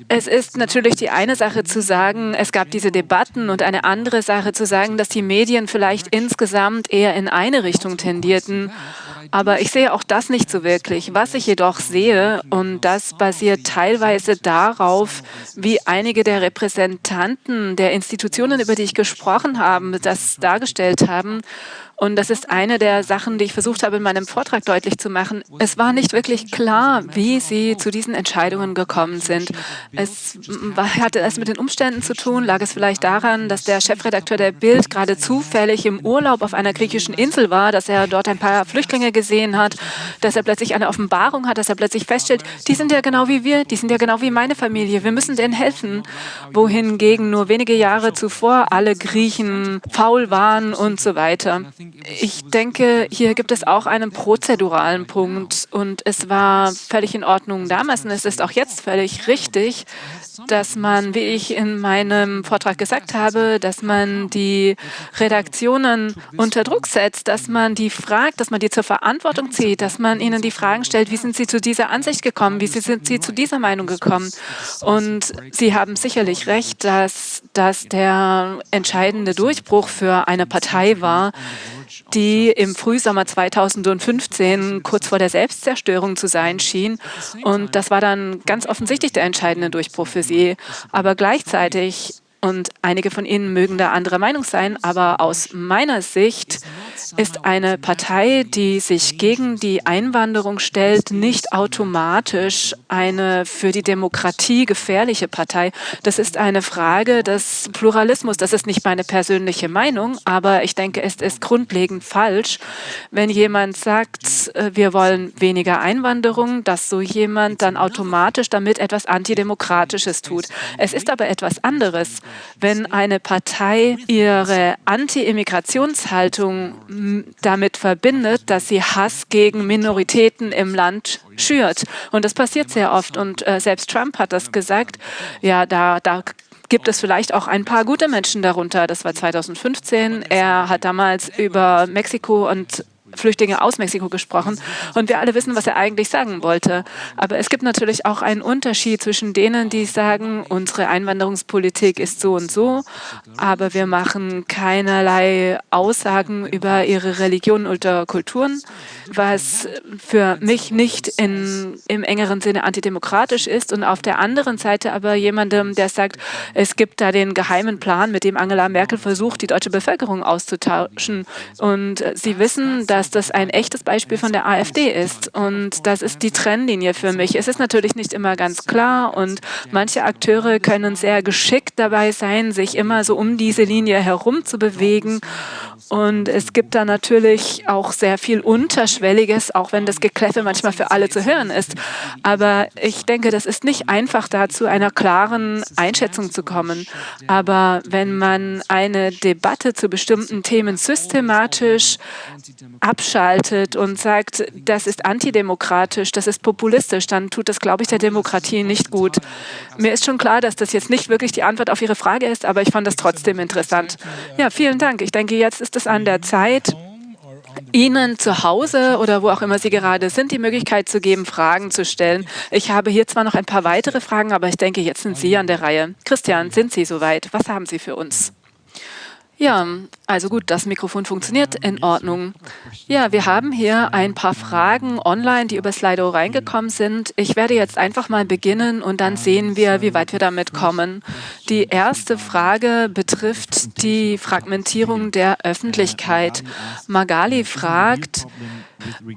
Es ist natürlich die eine Sache zu sagen, es gab diese Debatten und eine andere Sache zu sagen, dass die Medien vielleicht insgesamt eher in eine Richtung tendierten. Aber ich sehe auch das nicht so wirklich. Was ich jedoch sehe, und das basiert teilweise darauf, wie einige der Repräsentanten der Institutionen, über die ich gesprochen habe, das dargestellt haben, und das ist eine der Sachen, die ich versucht habe, in meinem Vortrag deutlich zu machen. Es war nicht wirklich klar, wie sie zu diesen Entscheidungen gekommen sind. Es hatte es mit den Umständen zu tun. Lag es vielleicht daran, dass der Chefredakteur der Bild gerade zufällig im Urlaub auf einer griechischen Insel war, dass er dort ein paar Flüchtlinge gesehen hat, dass er plötzlich eine Offenbarung hat, dass er plötzlich feststellt, die sind ja genau wie wir, die sind ja genau wie meine Familie, wir müssen denen helfen. Wohingegen nur wenige Jahre zuvor alle Griechen faul waren und so weiter. Ich denke, hier gibt es auch einen prozeduralen Punkt und es war völlig in Ordnung damals und es ist auch jetzt völlig richtig, dass man, wie ich in meinem Vortrag gesagt habe, dass man die Redaktionen unter Druck setzt, dass man die fragt, dass man die zur Verantwortung zieht, dass man ihnen die Fragen stellt, wie sind sie zu dieser Ansicht gekommen, wie sind sie zu dieser Meinung gekommen. Und Sie haben sicherlich recht, dass das der entscheidende Durchbruch für eine Partei war, die im Frühsommer 2015 kurz vor der Selbstzerstörung zu sein schien. Und das war dann ganz offensichtlich der entscheidende Durchbruch für sie. Aber gleichzeitig, und einige von Ihnen mögen da anderer Meinung sein, aber aus meiner Sicht ist eine Partei, die sich gegen die Einwanderung stellt, nicht automatisch eine für die Demokratie gefährliche Partei. Das ist eine Frage des Pluralismus. Das ist nicht meine persönliche Meinung, aber ich denke, es ist grundlegend falsch, wenn jemand sagt, äh, wir wollen weniger Einwanderung, dass so jemand dann automatisch damit etwas Antidemokratisches tut. Es ist aber etwas anderes, wenn eine Partei ihre Anti-Immigrationshaltung damit verbindet, dass sie Hass gegen Minoritäten im Land schürt. Und das passiert sehr oft. Und äh, selbst Trump hat das gesagt. Ja, da, da gibt es vielleicht auch ein paar gute Menschen darunter. Das war 2015. Er hat damals über Mexiko und Flüchtlinge aus Mexiko gesprochen. Und wir alle wissen, was er eigentlich sagen wollte. Aber es gibt natürlich auch einen Unterschied zwischen denen, die sagen, unsere Einwanderungspolitik ist so und so, aber wir machen keinerlei Aussagen über ihre Religion oder Kulturen, was für mich nicht in, im engeren Sinne antidemokratisch ist. Und auf der anderen Seite aber jemandem, der sagt, es gibt da den geheimen Plan, mit dem Angela Merkel versucht, die deutsche Bevölkerung auszutauschen. Und sie wissen, dass dass das ein echtes Beispiel von der AfD ist. Und das ist die Trennlinie für mich. Es ist natürlich nicht immer ganz klar und manche Akteure können sehr geschickt dabei sein, sich immer so um diese Linie herum zu bewegen. Und es gibt da natürlich auch sehr viel Unterschwelliges, auch wenn das Gekläffe manchmal für alle zu hören ist. Aber ich denke, das ist nicht einfach, da zu einer klaren Einschätzung zu kommen. Aber wenn man eine Debatte zu bestimmten Themen systematisch abschaltet und sagt, das ist antidemokratisch, das ist populistisch, dann tut das, glaube ich, der Demokratie nicht gut. Mir ist schon klar, dass das jetzt nicht wirklich die Antwort auf Ihre Frage ist, aber ich fand das trotzdem interessant. Ja, vielen Dank. Ich denke, jetzt ist es an der Zeit, Ihnen zu Hause oder wo auch immer Sie gerade sind, die Möglichkeit zu geben, Fragen zu stellen. Ich habe hier zwar noch ein paar weitere Fragen, aber ich denke, jetzt sind Sie an der Reihe. Christian, sind Sie soweit? Was haben Sie für uns? Ja, also gut, das Mikrofon funktioniert in Ordnung. Ja, wir haben hier ein paar Fragen online, die über Slido reingekommen sind. Ich werde jetzt einfach mal beginnen und dann sehen wir, wie weit wir damit kommen. Die erste Frage betrifft die Fragmentierung der Öffentlichkeit. Magali fragt,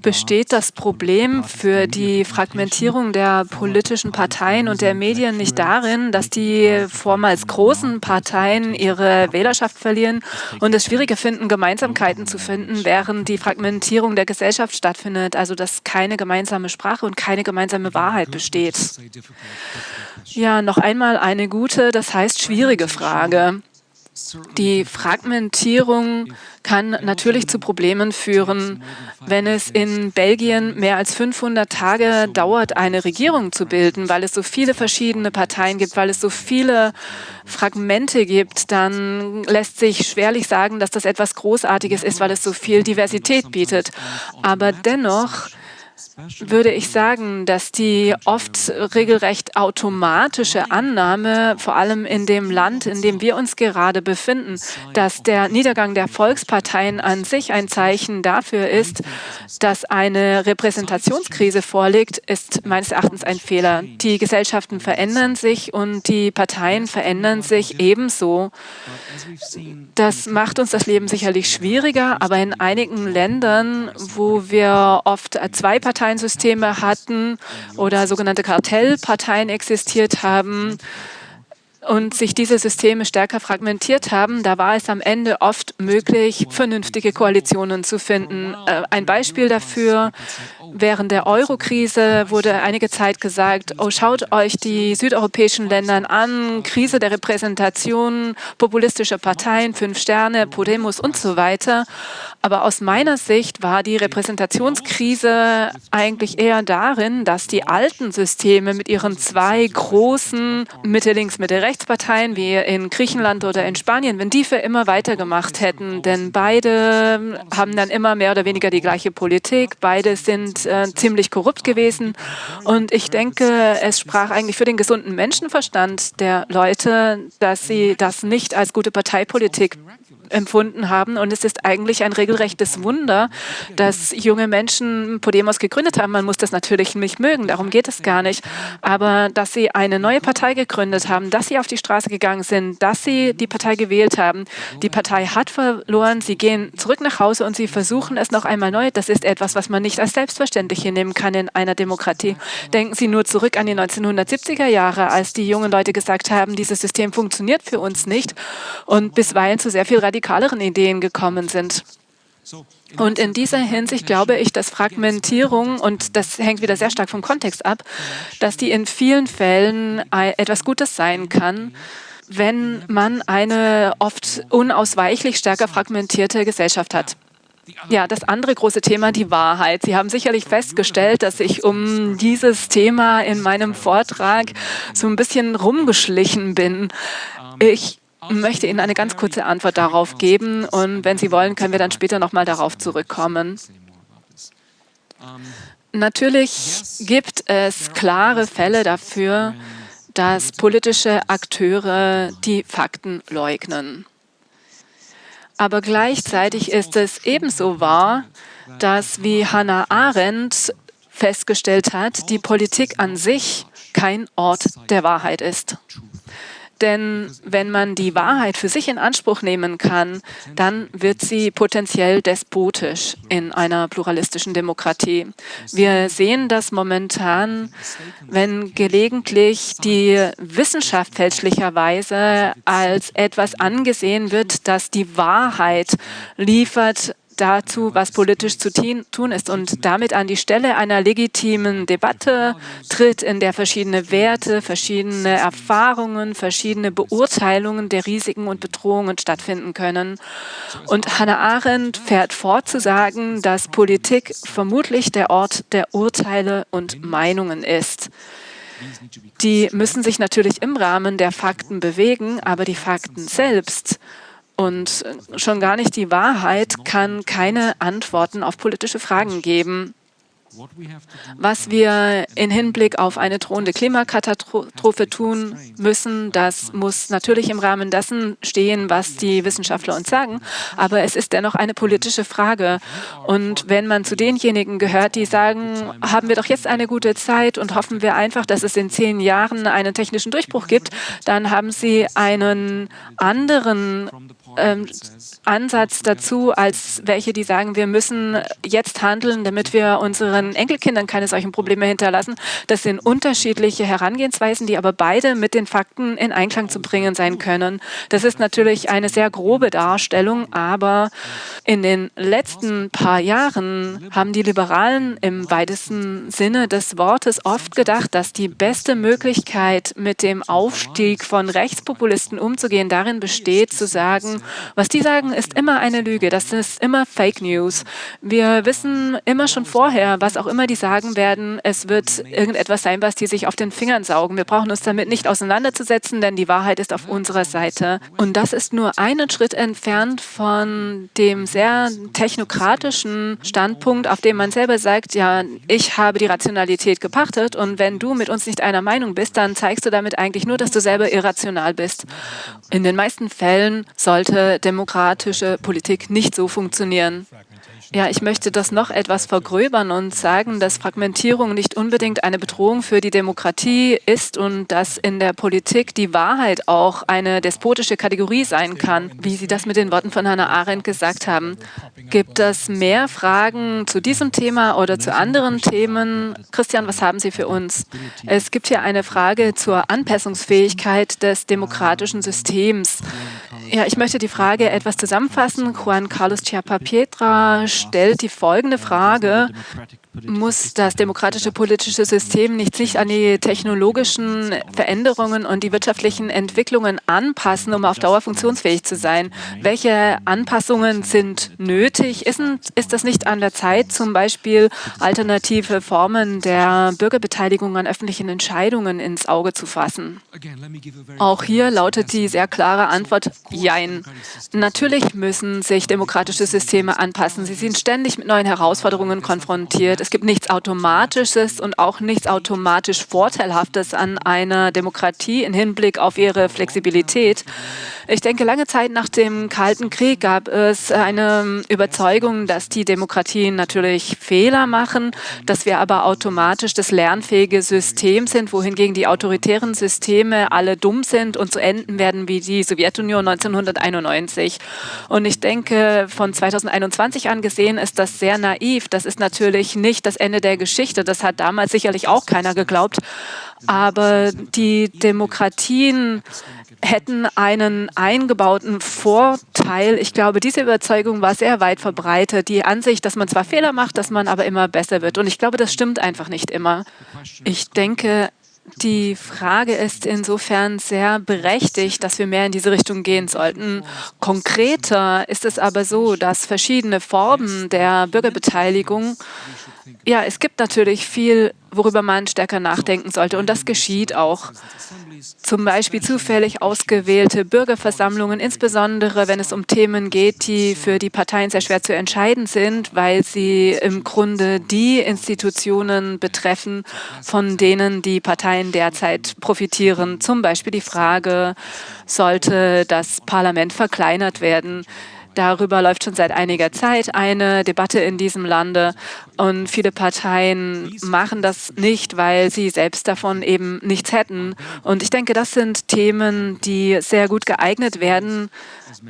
besteht das Problem für die Fragmentierung der politischen Parteien und der Medien nicht darin, dass die vormals großen Parteien ihre Wählerschaft verlieren und es schwieriger finden, Gemeinsamkeiten zu finden, während die Fragmentierung der Gesellschaft stattfindet, also dass keine gemeinsame Sprache und keine gemeinsame Wahrheit besteht? Ja, noch einmal eine gute, das heißt schwierige Frage. Die Fragmentierung kann natürlich zu Problemen führen. Wenn es in Belgien mehr als 500 Tage dauert, eine Regierung zu bilden, weil es so viele verschiedene Parteien gibt, weil es so viele Fragmente gibt, dann lässt sich schwerlich sagen, dass das etwas Großartiges ist, weil es so viel Diversität bietet. Aber dennoch würde ich sagen, dass die oft regelrecht automatische Annahme, vor allem in dem Land, in dem wir uns gerade befinden, dass der Niedergang der Volksparteien an sich ein Zeichen dafür ist, dass eine Repräsentationskrise vorliegt, ist meines Erachtens ein Fehler. Die Gesellschaften verändern sich und die Parteien verändern sich ebenso. Das macht uns das Leben sicherlich schwieriger, aber in einigen Ländern, wo wir oft zwei Parteiensysteme hatten oder sogenannte Kartellparteien existiert haben, und sich diese Systeme stärker fragmentiert haben, da war es am Ende oft möglich, vernünftige Koalitionen zu finden. Äh, ein Beispiel dafür, während der Euro-Krise wurde einige Zeit gesagt, oh, schaut euch die südeuropäischen Länder an, Krise der Repräsentation, populistische Parteien, Fünf Sterne, Podemos und so weiter. Aber aus meiner Sicht war die Repräsentationskrise eigentlich eher darin, dass die alten Systeme mit ihren zwei großen Mitte-Links, Mitte-Rechts-Parteien wie in Griechenland oder in Spanien, wenn die für immer weitergemacht hätten, denn beide haben dann immer mehr oder weniger die gleiche Politik, beide sind äh, ziemlich korrupt gewesen und ich denke, es sprach eigentlich für den gesunden Menschenverstand der Leute, dass sie das nicht als gute Parteipolitik empfunden haben und es ist eigentlich ein regelrechtes Wunder, dass junge Menschen Podemos gegründet haben. Man muss das natürlich nicht mögen, darum geht es gar nicht. Aber dass sie eine neue Partei gegründet haben, dass sie auf die Straße gegangen sind, dass sie die Partei gewählt haben. Die Partei hat verloren, sie gehen zurück nach Hause und sie versuchen es noch einmal neu. Das ist etwas, was man nicht als selbstverständlich hinnehmen kann in einer Demokratie. Denken Sie nur zurück an die 1970er Jahre, als die jungen Leute gesagt haben, dieses System funktioniert für uns nicht und bisweilen zu sehr viel radikaleren Ideen gekommen sind. Und in dieser Hinsicht glaube ich, dass Fragmentierung, und das hängt wieder sehr stark vom Kontext ab, dass die in vielen Fällen etwas Gutes sein kann, wenn man eine oft unausweichlich stärker fragmentierte Gesellschaft hat. Ja, das andere große Thema, die Wahrheit. Sie haben sicherlich festgestellt, dass ich um dieses Thema in meinem Vortrag so ein bisschen rumgeschlichen bin. Ich möchte Ihnen eine ganz kurze Antwort darauf geben und wenn Sie wollen, können wir dann später nochmal darauf zurückkommen. Natürlich gibt es klare Fälle dafür, dass politische Akteure die Fakten leugnen. Aber gleichzeitig ist es ebenso wahr, dass, wie Hannah Arendt festgestellt hat, die Politik an sich kein Ort der Wahrheit ist. Denn wenn man die Wahrheit für sich in Anspruch nehmen kann, dann wird sie potenziell despotisch in einer pluralistischen Demokratie. Wir sehen das momentan, wenn gelegentlich die Wissenschaft fälschlicherweise als etwas angesehen wird, das die Wahrheit liefert, dazu, was politisch zu tun ist und damit an die Stelle einer legitimen Debatte tritt, in der verschiedene Werte, verschiedene Erfahrungen, verschiedene Beurteilungen der Risiken und Bedrohungen stattfinden können. Und Hannah Arendt fährt fort zu sagen, dass Politik vermutlich der Ort der Urteile und Meinungen ist. Die müssen sich natürlich im Rahmen der Fakten bewegen, aber die Fakten selbst und schon gar nicht die Wahrheit kann keine Antworten auf politische Fragen geben. Was wir in Hinblick auf eine drohende Klimakatastrophe tun müssen, das muss natürlich im Rahmen dessen stehen, was die Wissenschaftler uns sagen. Aber es ist dennoch eine politische Frage. Und wenn man zu denjenigen gehört, die sagen, haben wir doch jetzt eine gute Zeit und hoffen wir einfach, dass es in zehn Jahren einen technischen Durchbruch gibt, dann haben sie einen anderen ähm, Ansatz dazu, als welche, die sagen, wir müssen jetzt handeln, damit wir unseren Enkelkindern keine solchen Probleme hinterlassen. Das sind unterschiedliche Herangehensweisen, die aber beide mit den Fakten in Einklang zu bringen sein können. Das ist natürlich eine sehr grobe Darstellung, aber in den letzten paar Jahren haben die Liberalen im weitesten Sinne des Wortes oft gedacht, dass die beste Möglichkeit, mit dem Aufstieg von Rechtspopulisten umzugehen, darin besteht, zu sagen, was die sagen, ist immer eine Lüge. Das ist immer Fake News. Wir wissen immer schon vorher, was auch immer die sagen werden, es wird irgendetwas sein, was die sich auf den Fingern saugen. Wir brauchen uns damit nicht auseinanderzusetzen, denn die Wahrheit ist auf unserer Seite. Und das ist nur einen Schritt entfernt von dem sehr technokratischen Standpunkt, auf dem man selber sagt, ja, ich habe die Rationalität gepachtet und wenn du mit uns nicht einer Meinung bist, dann zeigst du damit eigentlich nur, dass du selber irrational bist. In den meisten Fällen sollte demokratische Politik nicht so funktionieren. Ja, ich möchte das noch etwas vergröbern und sagen, dass Fragmentierung nicht unbedingt eine Bedrohung für die Demokratie ist und dass in der Politik die Wahrheit auch eine despotische Kategorie sein kann, wie Sie das mit den Worten von Hannah Arendt gesagt haben. Gibt es mehr Fragen zu diesem Thema oder zu anderen Themen? Christian, was haben Sie für uns? Es gibt hier eine Frage zur Anpassungsfähigkeit des demokratischen Systems. Ja, ich möchte die Frage etwas zusammenfassen. Juan Carlos Chiapa Pietra stellt die folgende Frage muss das demokratische politische System nicht sich an die technologischen Veränderungen und die wirtschaftlichen Entwicklungen anpassen, um auf Dauer funktionsfähig zu sein? Welche Anpassungen sind nötig? Ist, ist das nicht an der Zeit, zum Beispiel alternative Formen der Bürgerbeteiligung an öffentlichen Entscheidungen ins Auge zu fassen? Auch hier lautet die sehr klare Antwort Jein. Natürlich müssen sich demokratische Systeme anpassen. Sie sind ständig mit neuen Herausforderungen konfrontiert. es gibt nichts Automatisches und auch nichts automatisch Vorteilhaftes an einer Demokratie im Hinblick auf ihre Flexibilität. Ich denke, lange Zeit nach dem Kalten Krieg gab es eine Überzeugung, dass die Demokratien natürlich Fehler machen, dass wir aber automatisch das lernfähige System sind, wohingegen die autoritären Systeme alle dumm sind und so enden werden wie die Sowjetunion 1991. Und ich denke, von 2021 an ist das sehr naiv. Das ist natürlich nicht das Ende der Geschichte. Das hat damals sicherlich auch keiner geglaubt. Aber die Demokratien hätten einen eingebauten Vorteil. Ich glaube, diese Überzeugung war sehr weit verbreitet. Die Ansicht, dass man zwar Fehler macht, dass man aber immer besser wird. Und ich glaube, das stimmt einfach nicht immer. Ich denke, die Frage ist insofern sehr berechtigt, dass wir mehr in diese Richtung gehen sollten. Konkreter ist es aber so, dass verschiedene Formen der Bürgerbeteiligung ja, es gibt natürlich viel, worüber man stärker nachdenken sollte und das geschieht auch. Zum Beispiel zufällig ausgewählte Bürgerversammlungen, insbesondere wenn es um Themen geht, die für die Parteien sehr schwer zu entscheiden sind, weil sie im Grunde die Institutionen betreffen, von denen die Parteien derzeit profitieren. Zum Beispiel die Frage, sollte das Parlament verkleinert werden? Darüber läuft schon seit einiger Zeit eine Debatte in diesem Lande und viele Parteien machen das nicht, weil sie selbst davon eben nichts hätten. Und ich denke, das sind Themen, die sehr gut geeignet werden,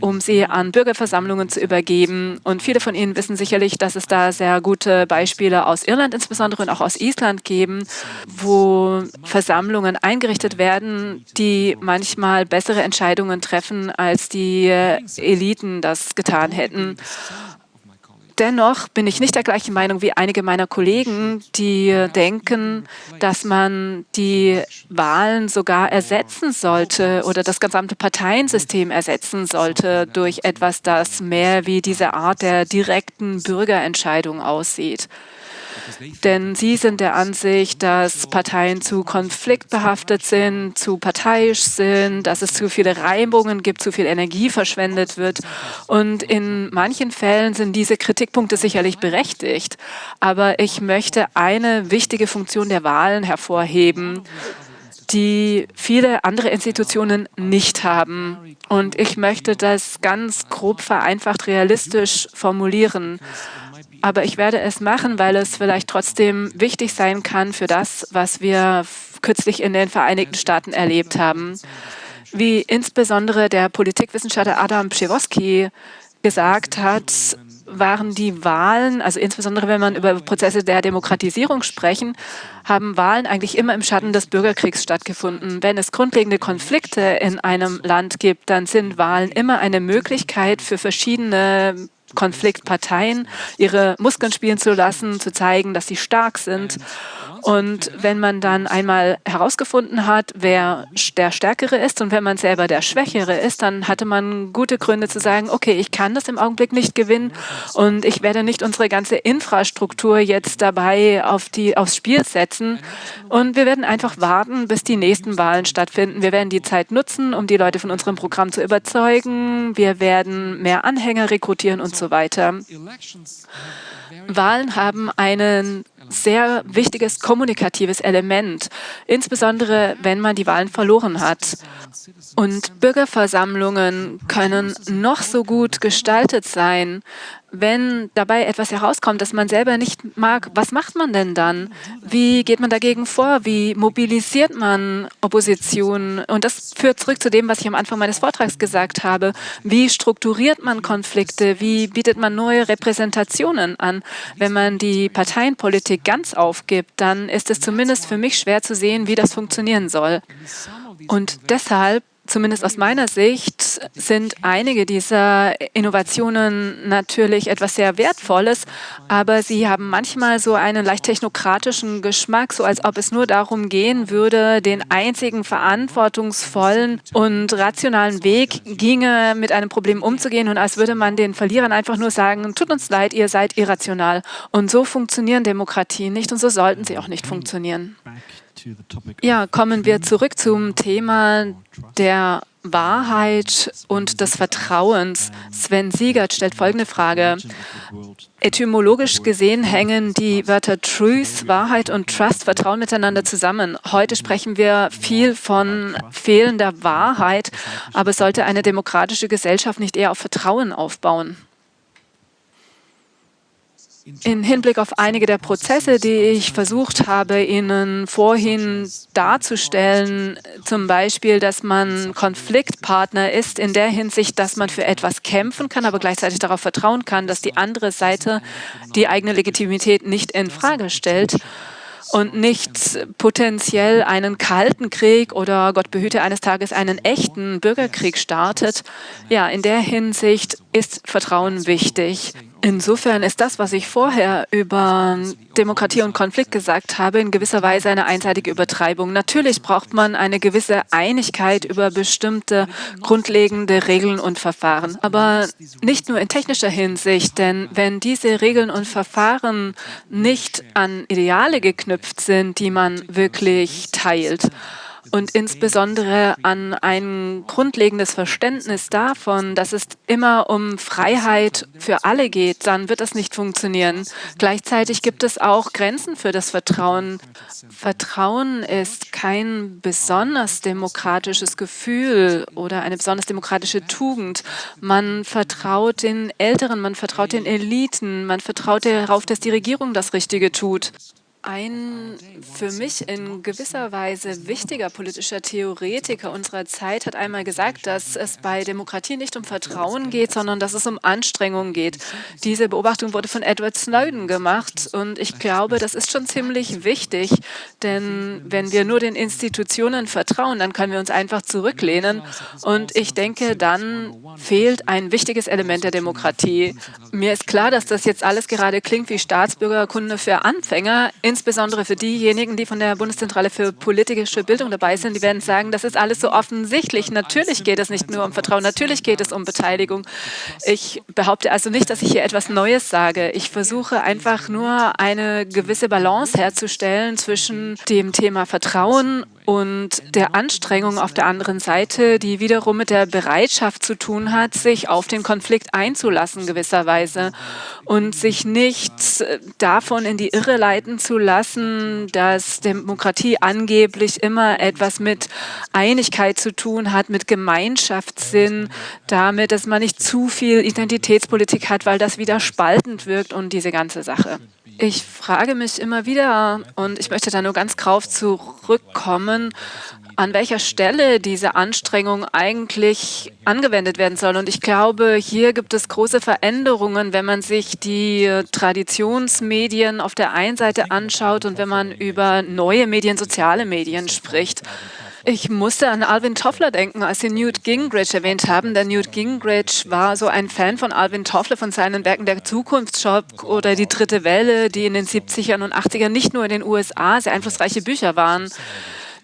um sie an Bürgerversammlungen zu übergeben. Und viele von Ihnen wissen sicherlich, dass es da sehr gute Beispiele aus Irland insbesondere und auch aus Island geben, wo Versammlungen eingerichtet werden, die manchmal bessere Entscheidungen treffen, als die Eliten das getan hätten. Dennoch bin ich nicht der gleichen Meinung wie einige meiner Kollegen, die denken, dass man die Wahlen sogar ersetzen sollte oder das gesamte Parteiensystem ersetzen sollte durch etwas, das mehr wie diese Art der direkten Bürgerentscheidung aussieht. Denn sie sind der Ansicht, dass Parteien zu konfliktbehaftet sind, zu parteiisch sind, dass es zu viele Reibungen gibt, zu viel Energie verschwendet wird. Und in manchen Fällen sind diese Kritikpunkte sicherlich berechtigt. Aber ich möchte eine wichtige Funktion der Wahlen hervorheben die viele andere Institutionen nicht haben. Und ich möchte das ganz grob vereinfacht realistisch formulieren. Aber ich werde es machen, weil es vielleicht trotzdem wichtig sein kann für das, was wir kürzlich in den Vereinigten Staaten erlebt haben. Wie insbesondere der Politikwissenschaftler Adam Pschiwoski gesagt hat, waren die Wahlen, also insbesondere wenn man über Prozesse der Demokratisierung sprechen, haben Wahlen eigentlich immer im Schatten des Bürgerkriegs stattgefunden. Wenn es grundlegende Konflikte in einem Land gibt, dann sind Wahlen immer eine Möglichkeit für verschiedene Konfliktparteien ihre Muskeln spielen zu lassen, zu zeigen, dass sie stark sind. Und wenn man dann einmal herausgefunden hat, wer der Stärkere ist und wenn man selber der Schwächere ist, dann hatte man gute Gründe zu sagen, okay, ich kann das im Augenblick nicht gewinnen und ich werde nicht unsere ganze Infrastruktur jetzt dabei auf die, aufs Spiel setzen. Und wir werden einfach warten, bis die nächsten Wahlen stattfinden. Wir werden die Zeit nutzen, um die Leute von unserem Programm zu überzeugen. Wir werden mehr Anhänger rekrutieren und so weiter. Wahlen haben ein sehr wichtiges kommunikatives Element, insbesondere wenn man die Wahlen verloren hat. Und Bürgerversammlungen können noch so gut gestaltet sein, wenn dabei etwas herauskommt, das man selber nicht mag, was macht man denn dann? Wie geht man dagegen vor? Wie mobilisiert man Opposition? Und das führt zurück zu dem, was ich am Anfang meines Vortrags gesagt habe. Wie strukturiert man Konflikte? Wie bietet man neue Repräsentationen an? Wenn man die Parteienpolitik ganz aufgibt, dann ist es zumindest für mich schwer zu sehen, wie das funktionieren soll. Und deshalb zumindest aus meiner Sicht, sind einige dieser Innovationen natürlich etwas sehr Wertvolles, aber sie haben manchmal so einen leicht technokratischen Geschmack, so als ob es nur darum gehen würde, den einzigen verantwortungsvollen und rationalen Weg ginge, mit einem Problem umzugehen und als würde man den Verlierern einfach nur sagen, tut uns leid, ihr seid irrational. Und so funktionieren Demokratien nicht und so sollten sie auch nicht funktionieren. Ja, kommen wir zurück zum Thema der Wahrheit und des Vertrauens. Sven Siegert stellt folgende Frage. Etymologisch gesehen hängen die Wörter Truth, Wahrheit und Trust, Vertrauen miteinander zusammen. Heute sprechen wir viel von fehlender Wahrheit, aber sollte eine demokratische Gesellschaft nicht eher auf Vertrauen aufbauen? In Hinblick auf einige der Prozesse, die ich versucht habe, Ihnen vorhin darzustellen, zum Beispiel, dass man Konfliktpartner ist in der Hinsicht, dass man für etwas kämpfen kann, aber gleichzeitig darauf vertrauen kann, dass die andere Seite die eigene Legitimität nicht in Frage stellt und nicht potenziell einen kalten Krieg oder Gott behüte eines Tages einen echten Bürgerkrieg startet. Ja, in der Hinsicht ist Vertrauen wichtig. Insofern ist das, was ich vorher über Demokratie und Konflikt gesagt habe, in gewisser Weise eine einseitige Übertreibung. Natürlich braucht man eine gewisse Einigkeit über bestimmte grundlegende Regeln und Verfahren, aber nicht nur in technischer Hinsicht, denn wenn diese Regeln und Verfahren nicht an Ideale geknüpft sind, die man wirklich teilt, und insbesondere an ein grundlegendes Verständnis davon, dass es immer um Freiheit für alle geht, dann wird das nicht funktionieren. Gleichzeitig gibt es auch Grenzen für das Vertrauen. Vertrauen ist kein besonders demokratisches Gefühl oder eine besonders demokratische Tugend. Man vertraut den Älteren, man vertraut den Eliten, man vertraut darauf, dass die Regierung das Richtige tut. Ein für mich in gewisser Weise wichtiger politischer Theoretiker unserer Zeit hat einmal gesagt, dass es bei Demokratie nicht um Vertrauen geht, sondern dass es um Anstrengung geht. Diese Beobachtung wurde von Edward Snowden gemacht und ich glaube, das ist schon ziemlich wichtig, denn wenn wir nur den Institutionen vertrauen, dann können wir uns einfach zurücklehnen und ich denke, dann fehlt ein wichtiges Element der Demokratie. Mir ist klar, dass das jetzt alles gerade klingt wie Staatsbürgerkunde für Anfänger insbesondere für diejenigen, die von der Bundeszentrale für politische Bildung dabei sind, die werden sagen, das ist alles so offensichtlich. Natürlich geht es nicht nur um Vertrauen, natürlich geht es um Beteiligung. Ich behaupte also nicht, dass ich hier etwas Neues sage. Ich versuche einfach nur eine gewisse Balance herzustellen zwischen dem Thema Vertrauen und der Anstrengung auf der anderen Seite, die wiederum mit der Bereitschaft zu tun hat, sich auf den Konflikt einzulassen gewisserweise und sich nicht davon in die Irre leiten zu lassen, dass Demokratie angeblich immer etwas mit Einigkeit zu tun hat, mit Gemeinschaftssinn, damit, dass man nicht zu viel Identitätspolitik hat, weil das wieder spaltend wirkt und diese ganze Sache. Ich frage mich immer wieder, und ich möchte da nur ganz drauf zurückkommen, an welcher Stelle diese Anstrengung eigentlich angewendet werden soll. Und ich glaube, hier gibt es große Veränderungen, wenn man sich die Traditionsmedien auf der einen Seite anschaut und wenn man über neue Medien, soziale Medien spricht. Ich musste an Alvin Toffler denken, als Sie Newt Gingrich erwähnt haben. Der Newt Gingrich war so ein Fan von Alvin Toffler, von seinen Werken der Zukunftsschock oder die dritte Welle, die in den 70ern und 80ern nicht nur in den USA sehr einflussreiche Bücher waren.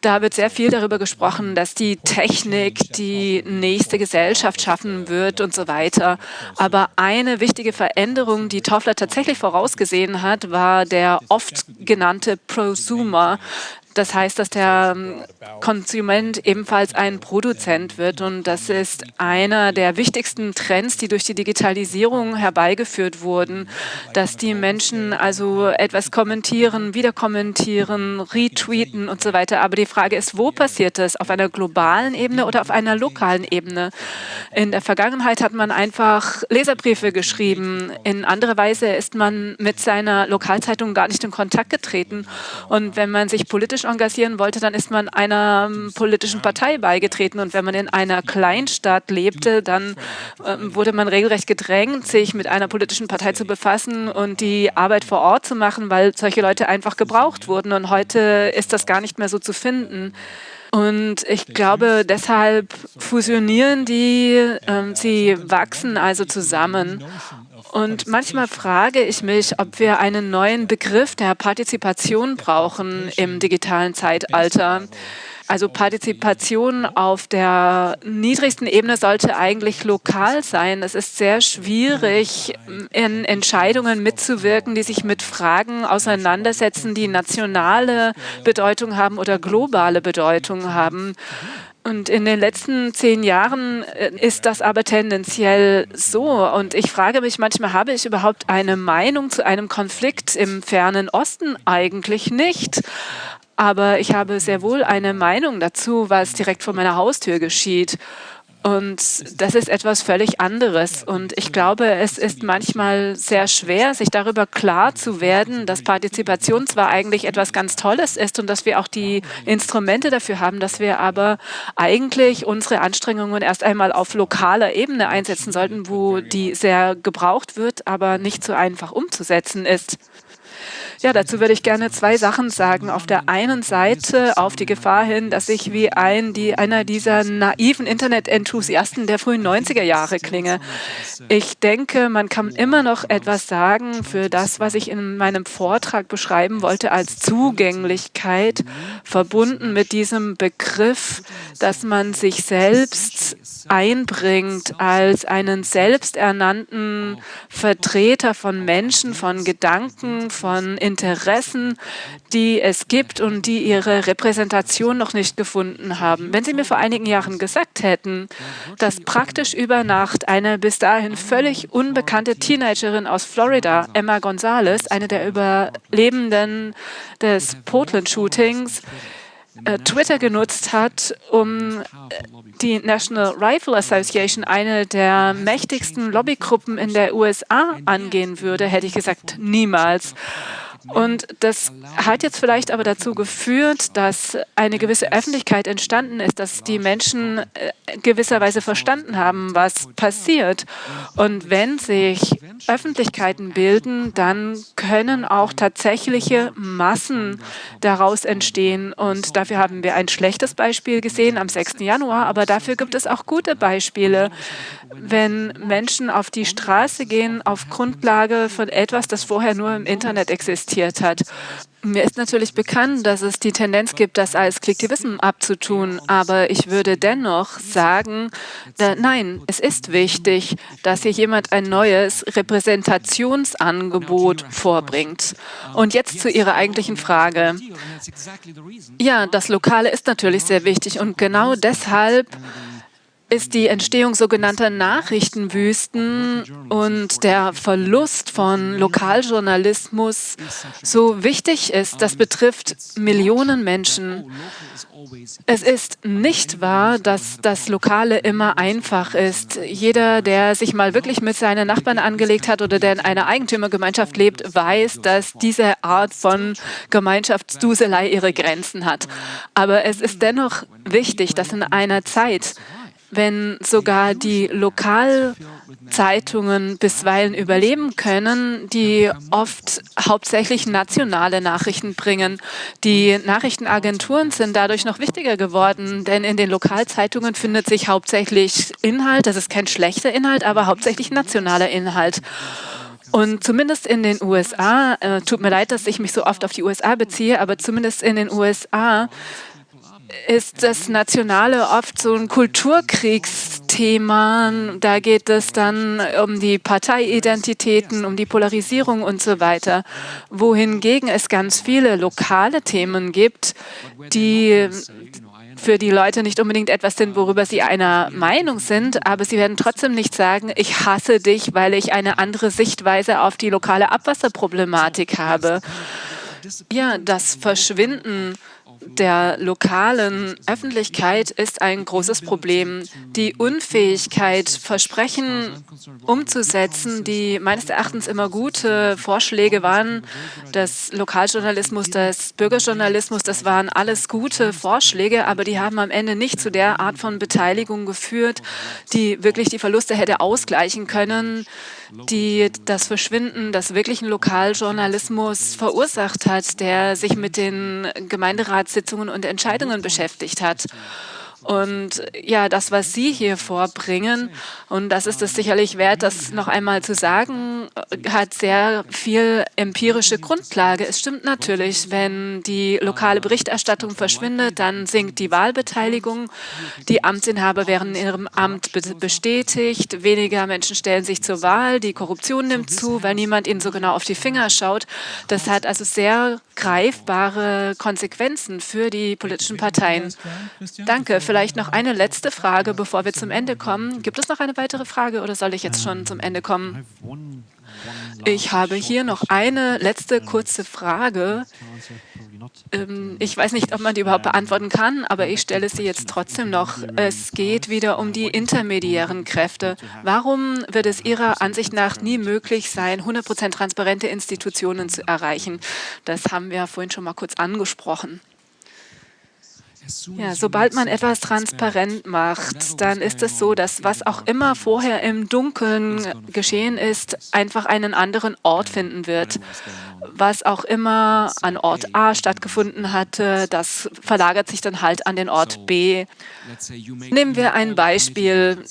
Da wird sehr viel darüber gesprochen, dass die Technik die nächste Gesellschaft schaffen wird und so weiter. Aber eine wichtige Veränderung, die Toffler tatsächlich vorausgesehen hat, war der oft genannte Prosumer. Das heißt, dass der ähm, Konsument ebenfalls ein Produzent wird. Und das ist einer der wichtigsten Trends, die durch die Digitalisierung herbeigeführt wurden, dass die Menschen also etwas kommentieren, wieder kommentieren, retweeten und so weiter. Aber die Frage ist, wo passiert das? Auf einer globalen Ebene oder auf einer lokalen Ebene? In der Vergangenheit hat man einfach Leserbriefe geschrieben. In anderer Weise ist man mit seiner Lokalzeitung gar nicht in Kontakt getreten. Und wenn man sich politisch politisch engagieren wollte, dann ist man einer ähm, politischen Partei beigetreten. Und wenn man in einer Kleinstadt lebte, dann äh, wurde man regelrecht gedrängt, sich mit einer politischen Partei zu befassen und die Arbeit vor Ort zu machen, weil solche Leute einfach gebraucht wurden. Und heute ist das gar nicht mehr so zu finden. Und ich glaube, deshalb fusionieren die, äh, sie wachsen also zusammen. Und manchmal frage ich mich, ob wir einen neuen Begriff der Partizipation brauchen im digitalen Zeitalter. Also Partizipation auf der niedrigsten Ebene sollte eigentlich lokal sein. Es ist sehr schwierig, in Entscheidungen mitzuwirken, die sich mit Fragen auseinandersetzen, die nationale Bedeutung haben oder globale Bedeutung haben. Und in den letzten zehn Jahren äh, ist das aber tendenziell so. Und ich frage mich manchmal, habe ich überhaupt eine Meinung zu einem Konflikt im fernen Osten? Eigentlich nicht. Aber ich habe sehr wohl eine Meinung dazu, was direkt vor meiner Haustür geschieht. Und das ist etwas völlig anderes. Und ich glaube, es ist manchmal sehr schwer, sich darüber klar zu werden, dass Partizipation zwar eigentlich etwas ganz Tolles ist und dass wir auch die Instrumente dafür haben, dass wir aber eigentlich unsere Anstrengungen erst einmal auf lokaler Ebene einsetzen sollten, wo die sehr gebraucht wird, aber nicht so einfach umzusetzen ist. Ja, dazu würde ich gerne zwei Sachen sagen. Auf der einen Seite auf die Gefahr hin, dass ich wie ein, die, einer dieser naiven Internet-Enthusiasten der frühen 90er Jahre klinge. Ich denke, man kann immer noch etwas sagen für das, was ich in meinem Vortrag beschreiben wollte als Zugänglichkeit, verbunden mit diesem Begriff, dass man sich selbst einbringt als einen selbsternannten Vertreter von Menschen, von Gedanken, von Interessen Interessen, die es gibt und die ihre Repräsentation noch nicht gefunden haben. Wenn Sie mir vor einigen Jahren gesagt hätten, dass praktisch über Nacht eine bis dahin völlig unbekannte Teenagerin aus Florida, Emma Gonzalez, eine der Überlebenden des Portland-Shootings, äh, Twitter genutzt hat, um äh, die National Rifle Association, eine der mächtigsten Lobbygruppen in der USA, angehen würde, hätte ich gesagt, niemals. Und das hat jetzt vielleicht aber dazu geführt, dass eine gewisse Öffentlichkeit entstanden ist, dass die Menschen äh, gewisserweise verstanden haben, was passiert. Und wenn sich Öffentlichkeiten bilden, dann können auch tatsächliche Massen daraus entstehen. Und dafür haben wir ein schlechtes Beispiel gesehen am 6. Januar, aber dafür gibt es auch gute Beispiele, wenn Menschen auf die Straße gehen auf Grundlage von etwas, das vorher nur im Internet existiert hat. Mir ist natürlich bekannt, dass es die Tendenz gibt, das als Klicktivism abzutun, aber ich würde dennoch sagen, da, nein, es ist wichtig, dass hier jemand ein neues Repräsentationsangebot vorbringt. Und jetzt zu Ihrer eigentlichen Frage. Ja, das Lokale ist natürlich sehr wichtig und genau deshalb ist die Entstehung sogenannter Nachrichtenwüsten und der Verlust von Lokaljournalismus so wichtig ist. Das betrifft Millionen Menschen. Es ist nicht wahr, dass das Lokale immer einfach ist. Jeder, der sich mal wirklich mit seinen Nachbarn angelegt hat oder der in einer Eigentümergemeinschaft lebt, weiß, dass diese Art von Gemeinschaftsduselei ihre Grenzen hat. Aber es ist dennoch wichtig, dass in einer Zeit, wenn sogar die Lokalzeitungen bisweilen überleben können, die oft hauptsächlich nationale Nachrichten bringen. Die Nachrichtenagenturen sind dadurch noch wichtiger geworden, denn in den Lokalzeitungen findet sich hauptsächlich Inhalt, das ist kein schlechter Inhalt, aber hauptsächlich nationaler Inhalt. Und zumindest in den USA, äh, tut mir leid, dass ich mich so oft auf die USA beziehe, aber zumindest in den USA ist das Nationale oft so ein Kulturkriegsthema. Da geht es dann um die Parteiidentitäten, um die Polarisierung und so weiter. Wohingegen es ganz viele lokale Themen gibt, die für die Leute nicht unbedingt etwas sind, worüber sie einer Meinung sind, aber sie werden trotzdem nicht sagen, ich hasse dich, weil ich eine andere Sichtweise auf die lokale Abwasserproblematik habe. Ja, das Verschwinden der lokalen Öffentlichkeit ist ein großes Problem. Die Unfähigkeit, Versprechen umzusetzen, die meines Erachtens immer gute Vorschläge waren, des Lokaljournalismus, des Bürgerjournalismus, das waren alles gute Vorschläge, aber die haben am Ende nicht zu der Art von Beteiligung geführt, die wirklich die Verluste hätte ausgleichen können, die das Verschwinden des wirklichen Lokaljournalismus verursacht hat, der sich mit den Gemeinderatssitzungen und Entscheidungen beschäftigt hat. Und ja, das, was Sie hier vorbringen, und das ist es sicherlich wert, das noch einmal zu sagen, hat sehr viel empirische Grundlage. Es stimmt natürlich, wenn die lokale Berichterstattung verschwindet, dann sinkt die Wahlbeteiligung. Die Amtsinhaber werden in ihrem Amt bestätigt. Weniger Menschen stellen sich zur Wahl. Die Korruption nimmt zu, weil niemand ihnen so genau auf die Finger schaut. Das hat also sehr greifbare Konsequenzen für die politischen Parteien. Danke. Vielleicht noch eine letzte Frage, bevor wir zum Ende kommen. Gibt es noch eine weitere Frage oder soll ich jetzt schon zum Ende kommen? Ich habe hier noch eine letzte kurze Frage. Ähm, ich weiß nicht, ob man die überhaupt beantworten kann, aber ich stelle sie jetzt trotzdem noch. Es geht wieder um die intermediären Kräfte. Warum wird es Ihrer Ansicht nach nie möglich sein, 100% transparente Institutionen zu erreichen? Das haben wir vorhin schon mal kurz angesprochen. Ja, sobald man etwas transparent macht, dann ist es so, dass was auch immer vorher im Dunkeln geschehen ist, einfach einen anderen Ort finden wird. Was auch immer an Ort A stattgefunden hatte, das verlagert sich dann halt an den Ort B. Nehmen wir ein Beispiel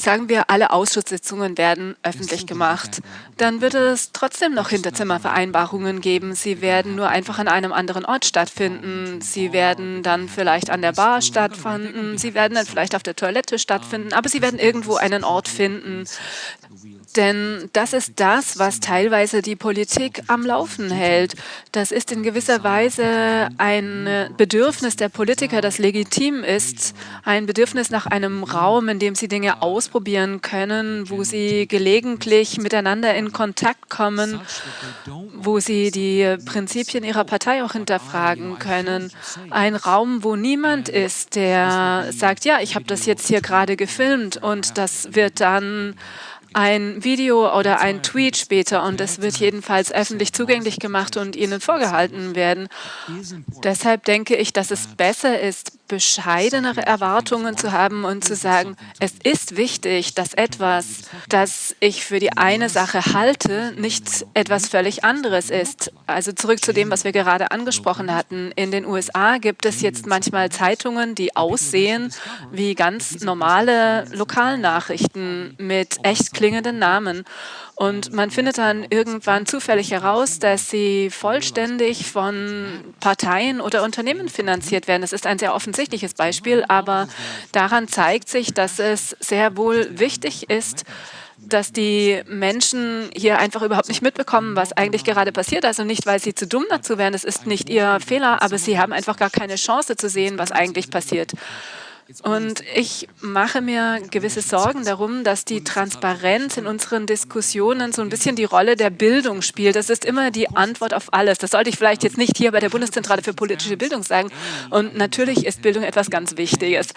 sagen wir, alle Ausschusssitzungen werden öffentlich gemacht, dann wird es trotzdem noch Hinterzimmervereinbarungen geben. Sie werden nur einfach an einem anderen Ort stattfinden. Sie werden dann vielleicht an der Bar stattfinden. Sie werden dann vielleicht auf der Toilette stattfinden. Aber sie werden irgendwo einen Ort finden, denn das ist das, was teilweise die Politik am Laufen hält. Das ist in gewisser Weise ein Bedürfnis der Politiker, das legitim ist. Ein Bedürfnis nach einem Raum, in dem sie Dinge ausprobieren können, wo sie gelegentlich miteinander in Kontakt kommen, wo sie die Prinzipien ihrer Partei auch hinterfragen können. Ein Raum, wo niemand ist, der sagt, ja, ich habe das jetzt hier gerade gefilmt und das wird dann ein Video oder ein Tweet später und es wird jedenfalls öffentlich zugänglich gemacht und Ihnen vorgehalten werden. Deshalb denke ich, dass es besser ist, bescheidenere Erwartungen zu haben und zu sagen, es ist wichtig, dass etwas, das ich für die eine Sache halte, nicht etwas völlig anderes ist. Also zurück zu dem, was wir gerade angesprochen hatten. In den USA gibt es jetzt manchmal Zeitungen, die aussehen wie ganz normale Lokalnachrichten mit echt klingenden Namen. Und man findet dann irgendwann zufällig heraus, dass sie vollständig von Parteien oder Unternehmen finanziert werden. Das ist ein sehr offensichtliches Beispiel, aber daran zeigt sich, dass es sehr wohl wichtig ist, dass die Menschen hier einfach überhaupt nicht mitbekommen, was eigentlich gerade passiert. Also nicht, weil sie zu dumm dazu wären, das ist nicht ihr Fehler, aber sie haben einfach gar keine Chance zu sehen, was eigentlich passiert. Und ich mache mir gewisse Sorgen darum, dass die Transparenz in unseren Diskussionen so ein bisschen die Rolle der Bildung spielt. Das ist immer die Antwort auf alles. Das sollte ich vielleicht jetzt nicht hier bei der Bundeszentrale für politische Bildung sagen. Und natürlich ist Bildung etwas ganz Wichtiges.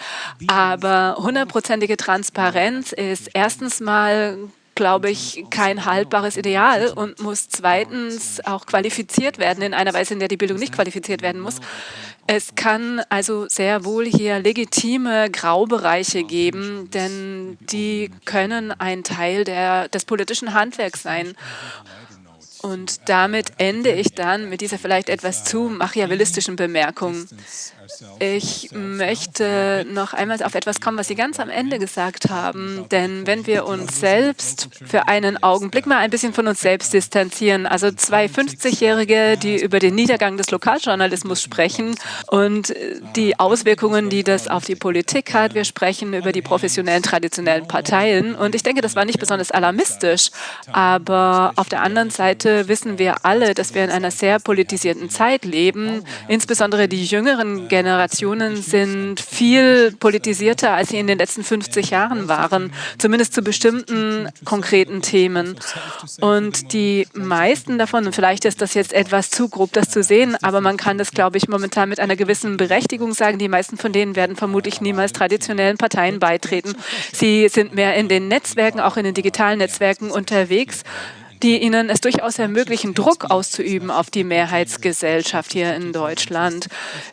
Aber hundertprozentige Transparenz ist erstens mal glaube ich, kein haltbares Ideal und muss zweitens auch qualifiziert werden in einer Weise, in der die Bildung nicht qualifiziert werden muss. Es kann also sehr wohl hier legitime Graubereiche geben, denn die können ein Teil der, des politischen Handwerks sein. Und damit ende ich dann mit dieser vielleicht etwas zu machiavellistischen Bemerkung. Ich möchte noch einmal auf etwas kommen, was Sie ganz am Ende gesagt haben. Denn wenn wir uns selbst für einen Augenblick mal ein bisschen von uns selbst distanzieren, also zwei 50-Jährige, die über den Niedergang des Lokaljournalismus sprechen und die Auswirkungen, die das auf die Politik hat. Wir sprechen über die professionellen, traditionellen Parteien. Und ich denke, das war nicht besonders alarmistisch. Aber auf der anderen Seite wissen wir alle, dass wir in einer sehr politisierten Zeit leben. Insbesondere die jüngeren Generationen sind viel politisierter, als sie in den letzten 50 Jahren waren, zumindest zu bestimmten konkreten Themen. Und die meisten davon, und vielleicht ist das jetzt etwas zu grob, das zu sehen, aber man kann das, glaube ich, momentan mit einer gewissen Berechtigung sagen, die meisten von denen werden vermutlich niemals traditionellen Parteien beitreten. Sie sind mehr in den Netzwerken, auch in den digitalen Netzwerken unterwegs die ihnen es durchaus ermöglichen, Druck auszuüben auf die Mehrheitsgesellschaft hier in Deutschland.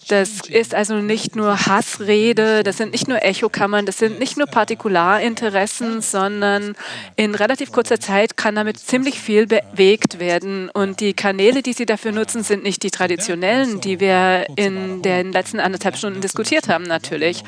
Das ist also nicht nur Hassrede, das sind nicht nur Echokammern, das sind nicht nur Partikularinteressen, sondern in relativ kurzer Zeit kann damit ziemlich viel bewegt werden. Und die Kanäle, die Sie dafür nutzen, sind nicht die traditionellen, die wir in den letzten anderthalb Stunden diskutiert haben, natürlich.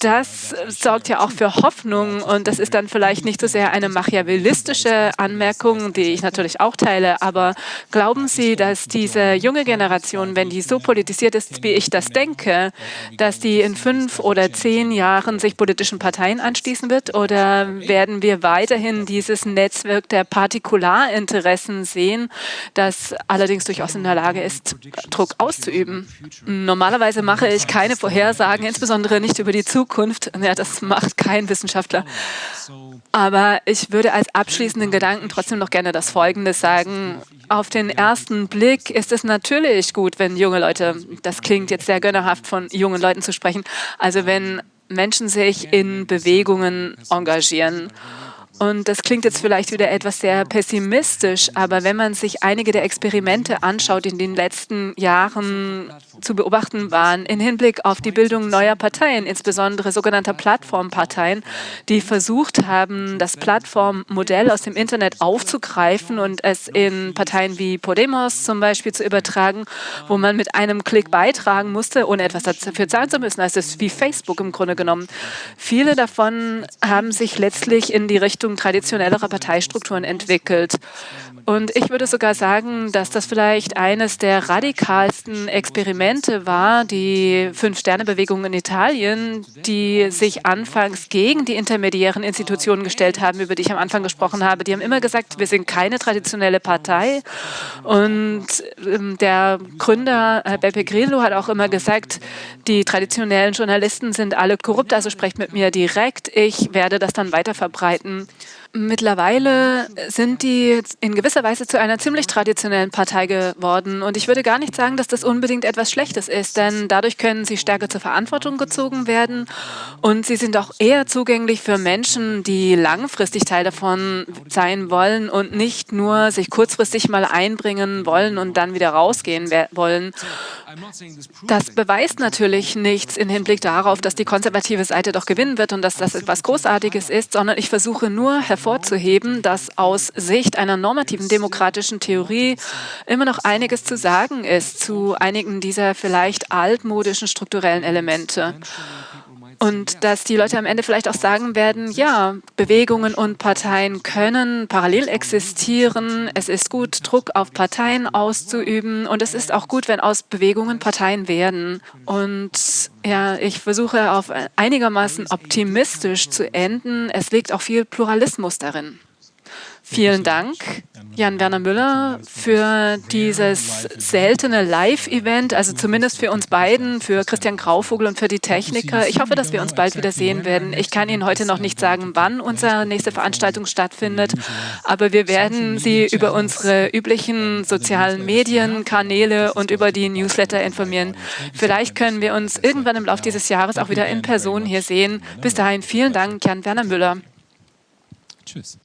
Das sorgt ja auch für Hoffnung und das ist dann vielleicht nicht so sehr eine machiavellistische Anmerkung, die ich natürlich auch teile, aber glauben Sie, dass diese junge Generation, wenn die so politisiert ist, wie ich das denke, dass die in fünf oder zehn Jahren sich politischen Parteien anschließen wird oder werden wir weiterhin dieses Netzwerk der Partikularinteressen sehen, das allerdings durchaus in der Lage ist, Druck auszuüben? Normalerweise mache ich keine Vorhersagen, insbesondere nicht über die Zukunft. Ja, das macht kein Wissenschaftler. Aber ich würde als abschließenden Gedanken trotzdem noch gerne das Folgende sagen. Auf den ersten Blick ist es natürlich gut, wenn junge Leute, das klingt jetzt sehr gönnerhaft von jungen Leuten zu sprechen, also wenn Menschen sich in Bewegungen engagieren und das klingt jetzt vielleicht wieder etwas sehr pessimistisch, aber wenn man sich einige der Experimente anschaut, die in den letzten Jahren zu beobachten waren, in Hinblick auf die Bildung neuer Parteien, insbesondere sogenannter Plattformparteien, die versucht haben, das Plattformmodell aus dem Internet aufzugreifen und es in Parteien wie Podemos zum Beispiel zu übertragen, wo man mit einem Klick beitragen musste, ohne etwas dafür zahlen zu müssen. Also es ist wie Facebook im Grunde genommen. Viele davon haben sich letztlich in die Richtung Richtung traditionellerer Parteistrukturen entwickelt. Und ich würde sogar sagen, dass das vielleicht eines der radikalsten Experimente war, die Fünf-Sterne-Bewegung in Italien, die sich anfangs gegen die intermediären Institutionen gestellt haben, über die ich am Anfang gesprochen habe. Die haben immer gesagt, wir sind keine traditionelle Partei. Und ähm, der Gründer Beppe Grillo hat auch immer gesagt, die traditionellen Journalisten sind alle korrupt, also sprecht mit mir direkt. Ich werde das dann weiter verbreiten. Mittlerweile sind die in gewisser Weise zu einer ziemlich traditionellen Partei geworden. Und ich würde gar nicht sagen, dass das unbedingt etwas Schlechtes ist, denn dadurch können sie stärker zur Verantwortung gezogen werden. Und sie sind auch eher zugänglich für Menschen, die langfristig Teil davon sein wollen und nicht nur sich kurzfristig mal einbringen wollen und dann wieder rausgehen wollen. Das beweist natürlich nichts im Hinblick darauf, dass die konservative Seite doch gewinnen wird und dass das etwas Großartiges ist, sondern ich versuche nur hervorzuheben, dass aus Sicht einer normativen demokratischen Theorie immer noch einiges zu sagen ist zu einigen dieser vielleicht altmodischen strukturellen Elemente. Und dass die Leute am Ende vielleicht auch sagen werden, ja, Bewegungen und Parteien können parallel existieren. Es ist gut, Druck auf Parteien auszuüben. Und es ist auch gut, wenn aus Bewegungen Parteien werden. Und ja, ich versuche auf einigermaßen optimistisch zu enden. Es liegt auch viel Pluralismus darin. Vielen Dank, Jan-Werner Müller, für dieses seltene Live-Event, also zumindest für uns beiden, für Christian Grauvogel und für die Techniker. Ich hoffe, dass wir uns bald wieder sehen werden. Ich kann Ihnen heute noch nicht sagen, wann unsere nächste Veranstaltung stattfindet, aber wir werden Sie über unsere üblichen sozialen Medienkanäle und über die Newsletter informieren. Vielleicht können wir uns irgendwann im Laufe dieses Jahres auch wieder in Person hier sehen. Bis dahin vielen Dank, Jan-Werner Müller. Tschüss.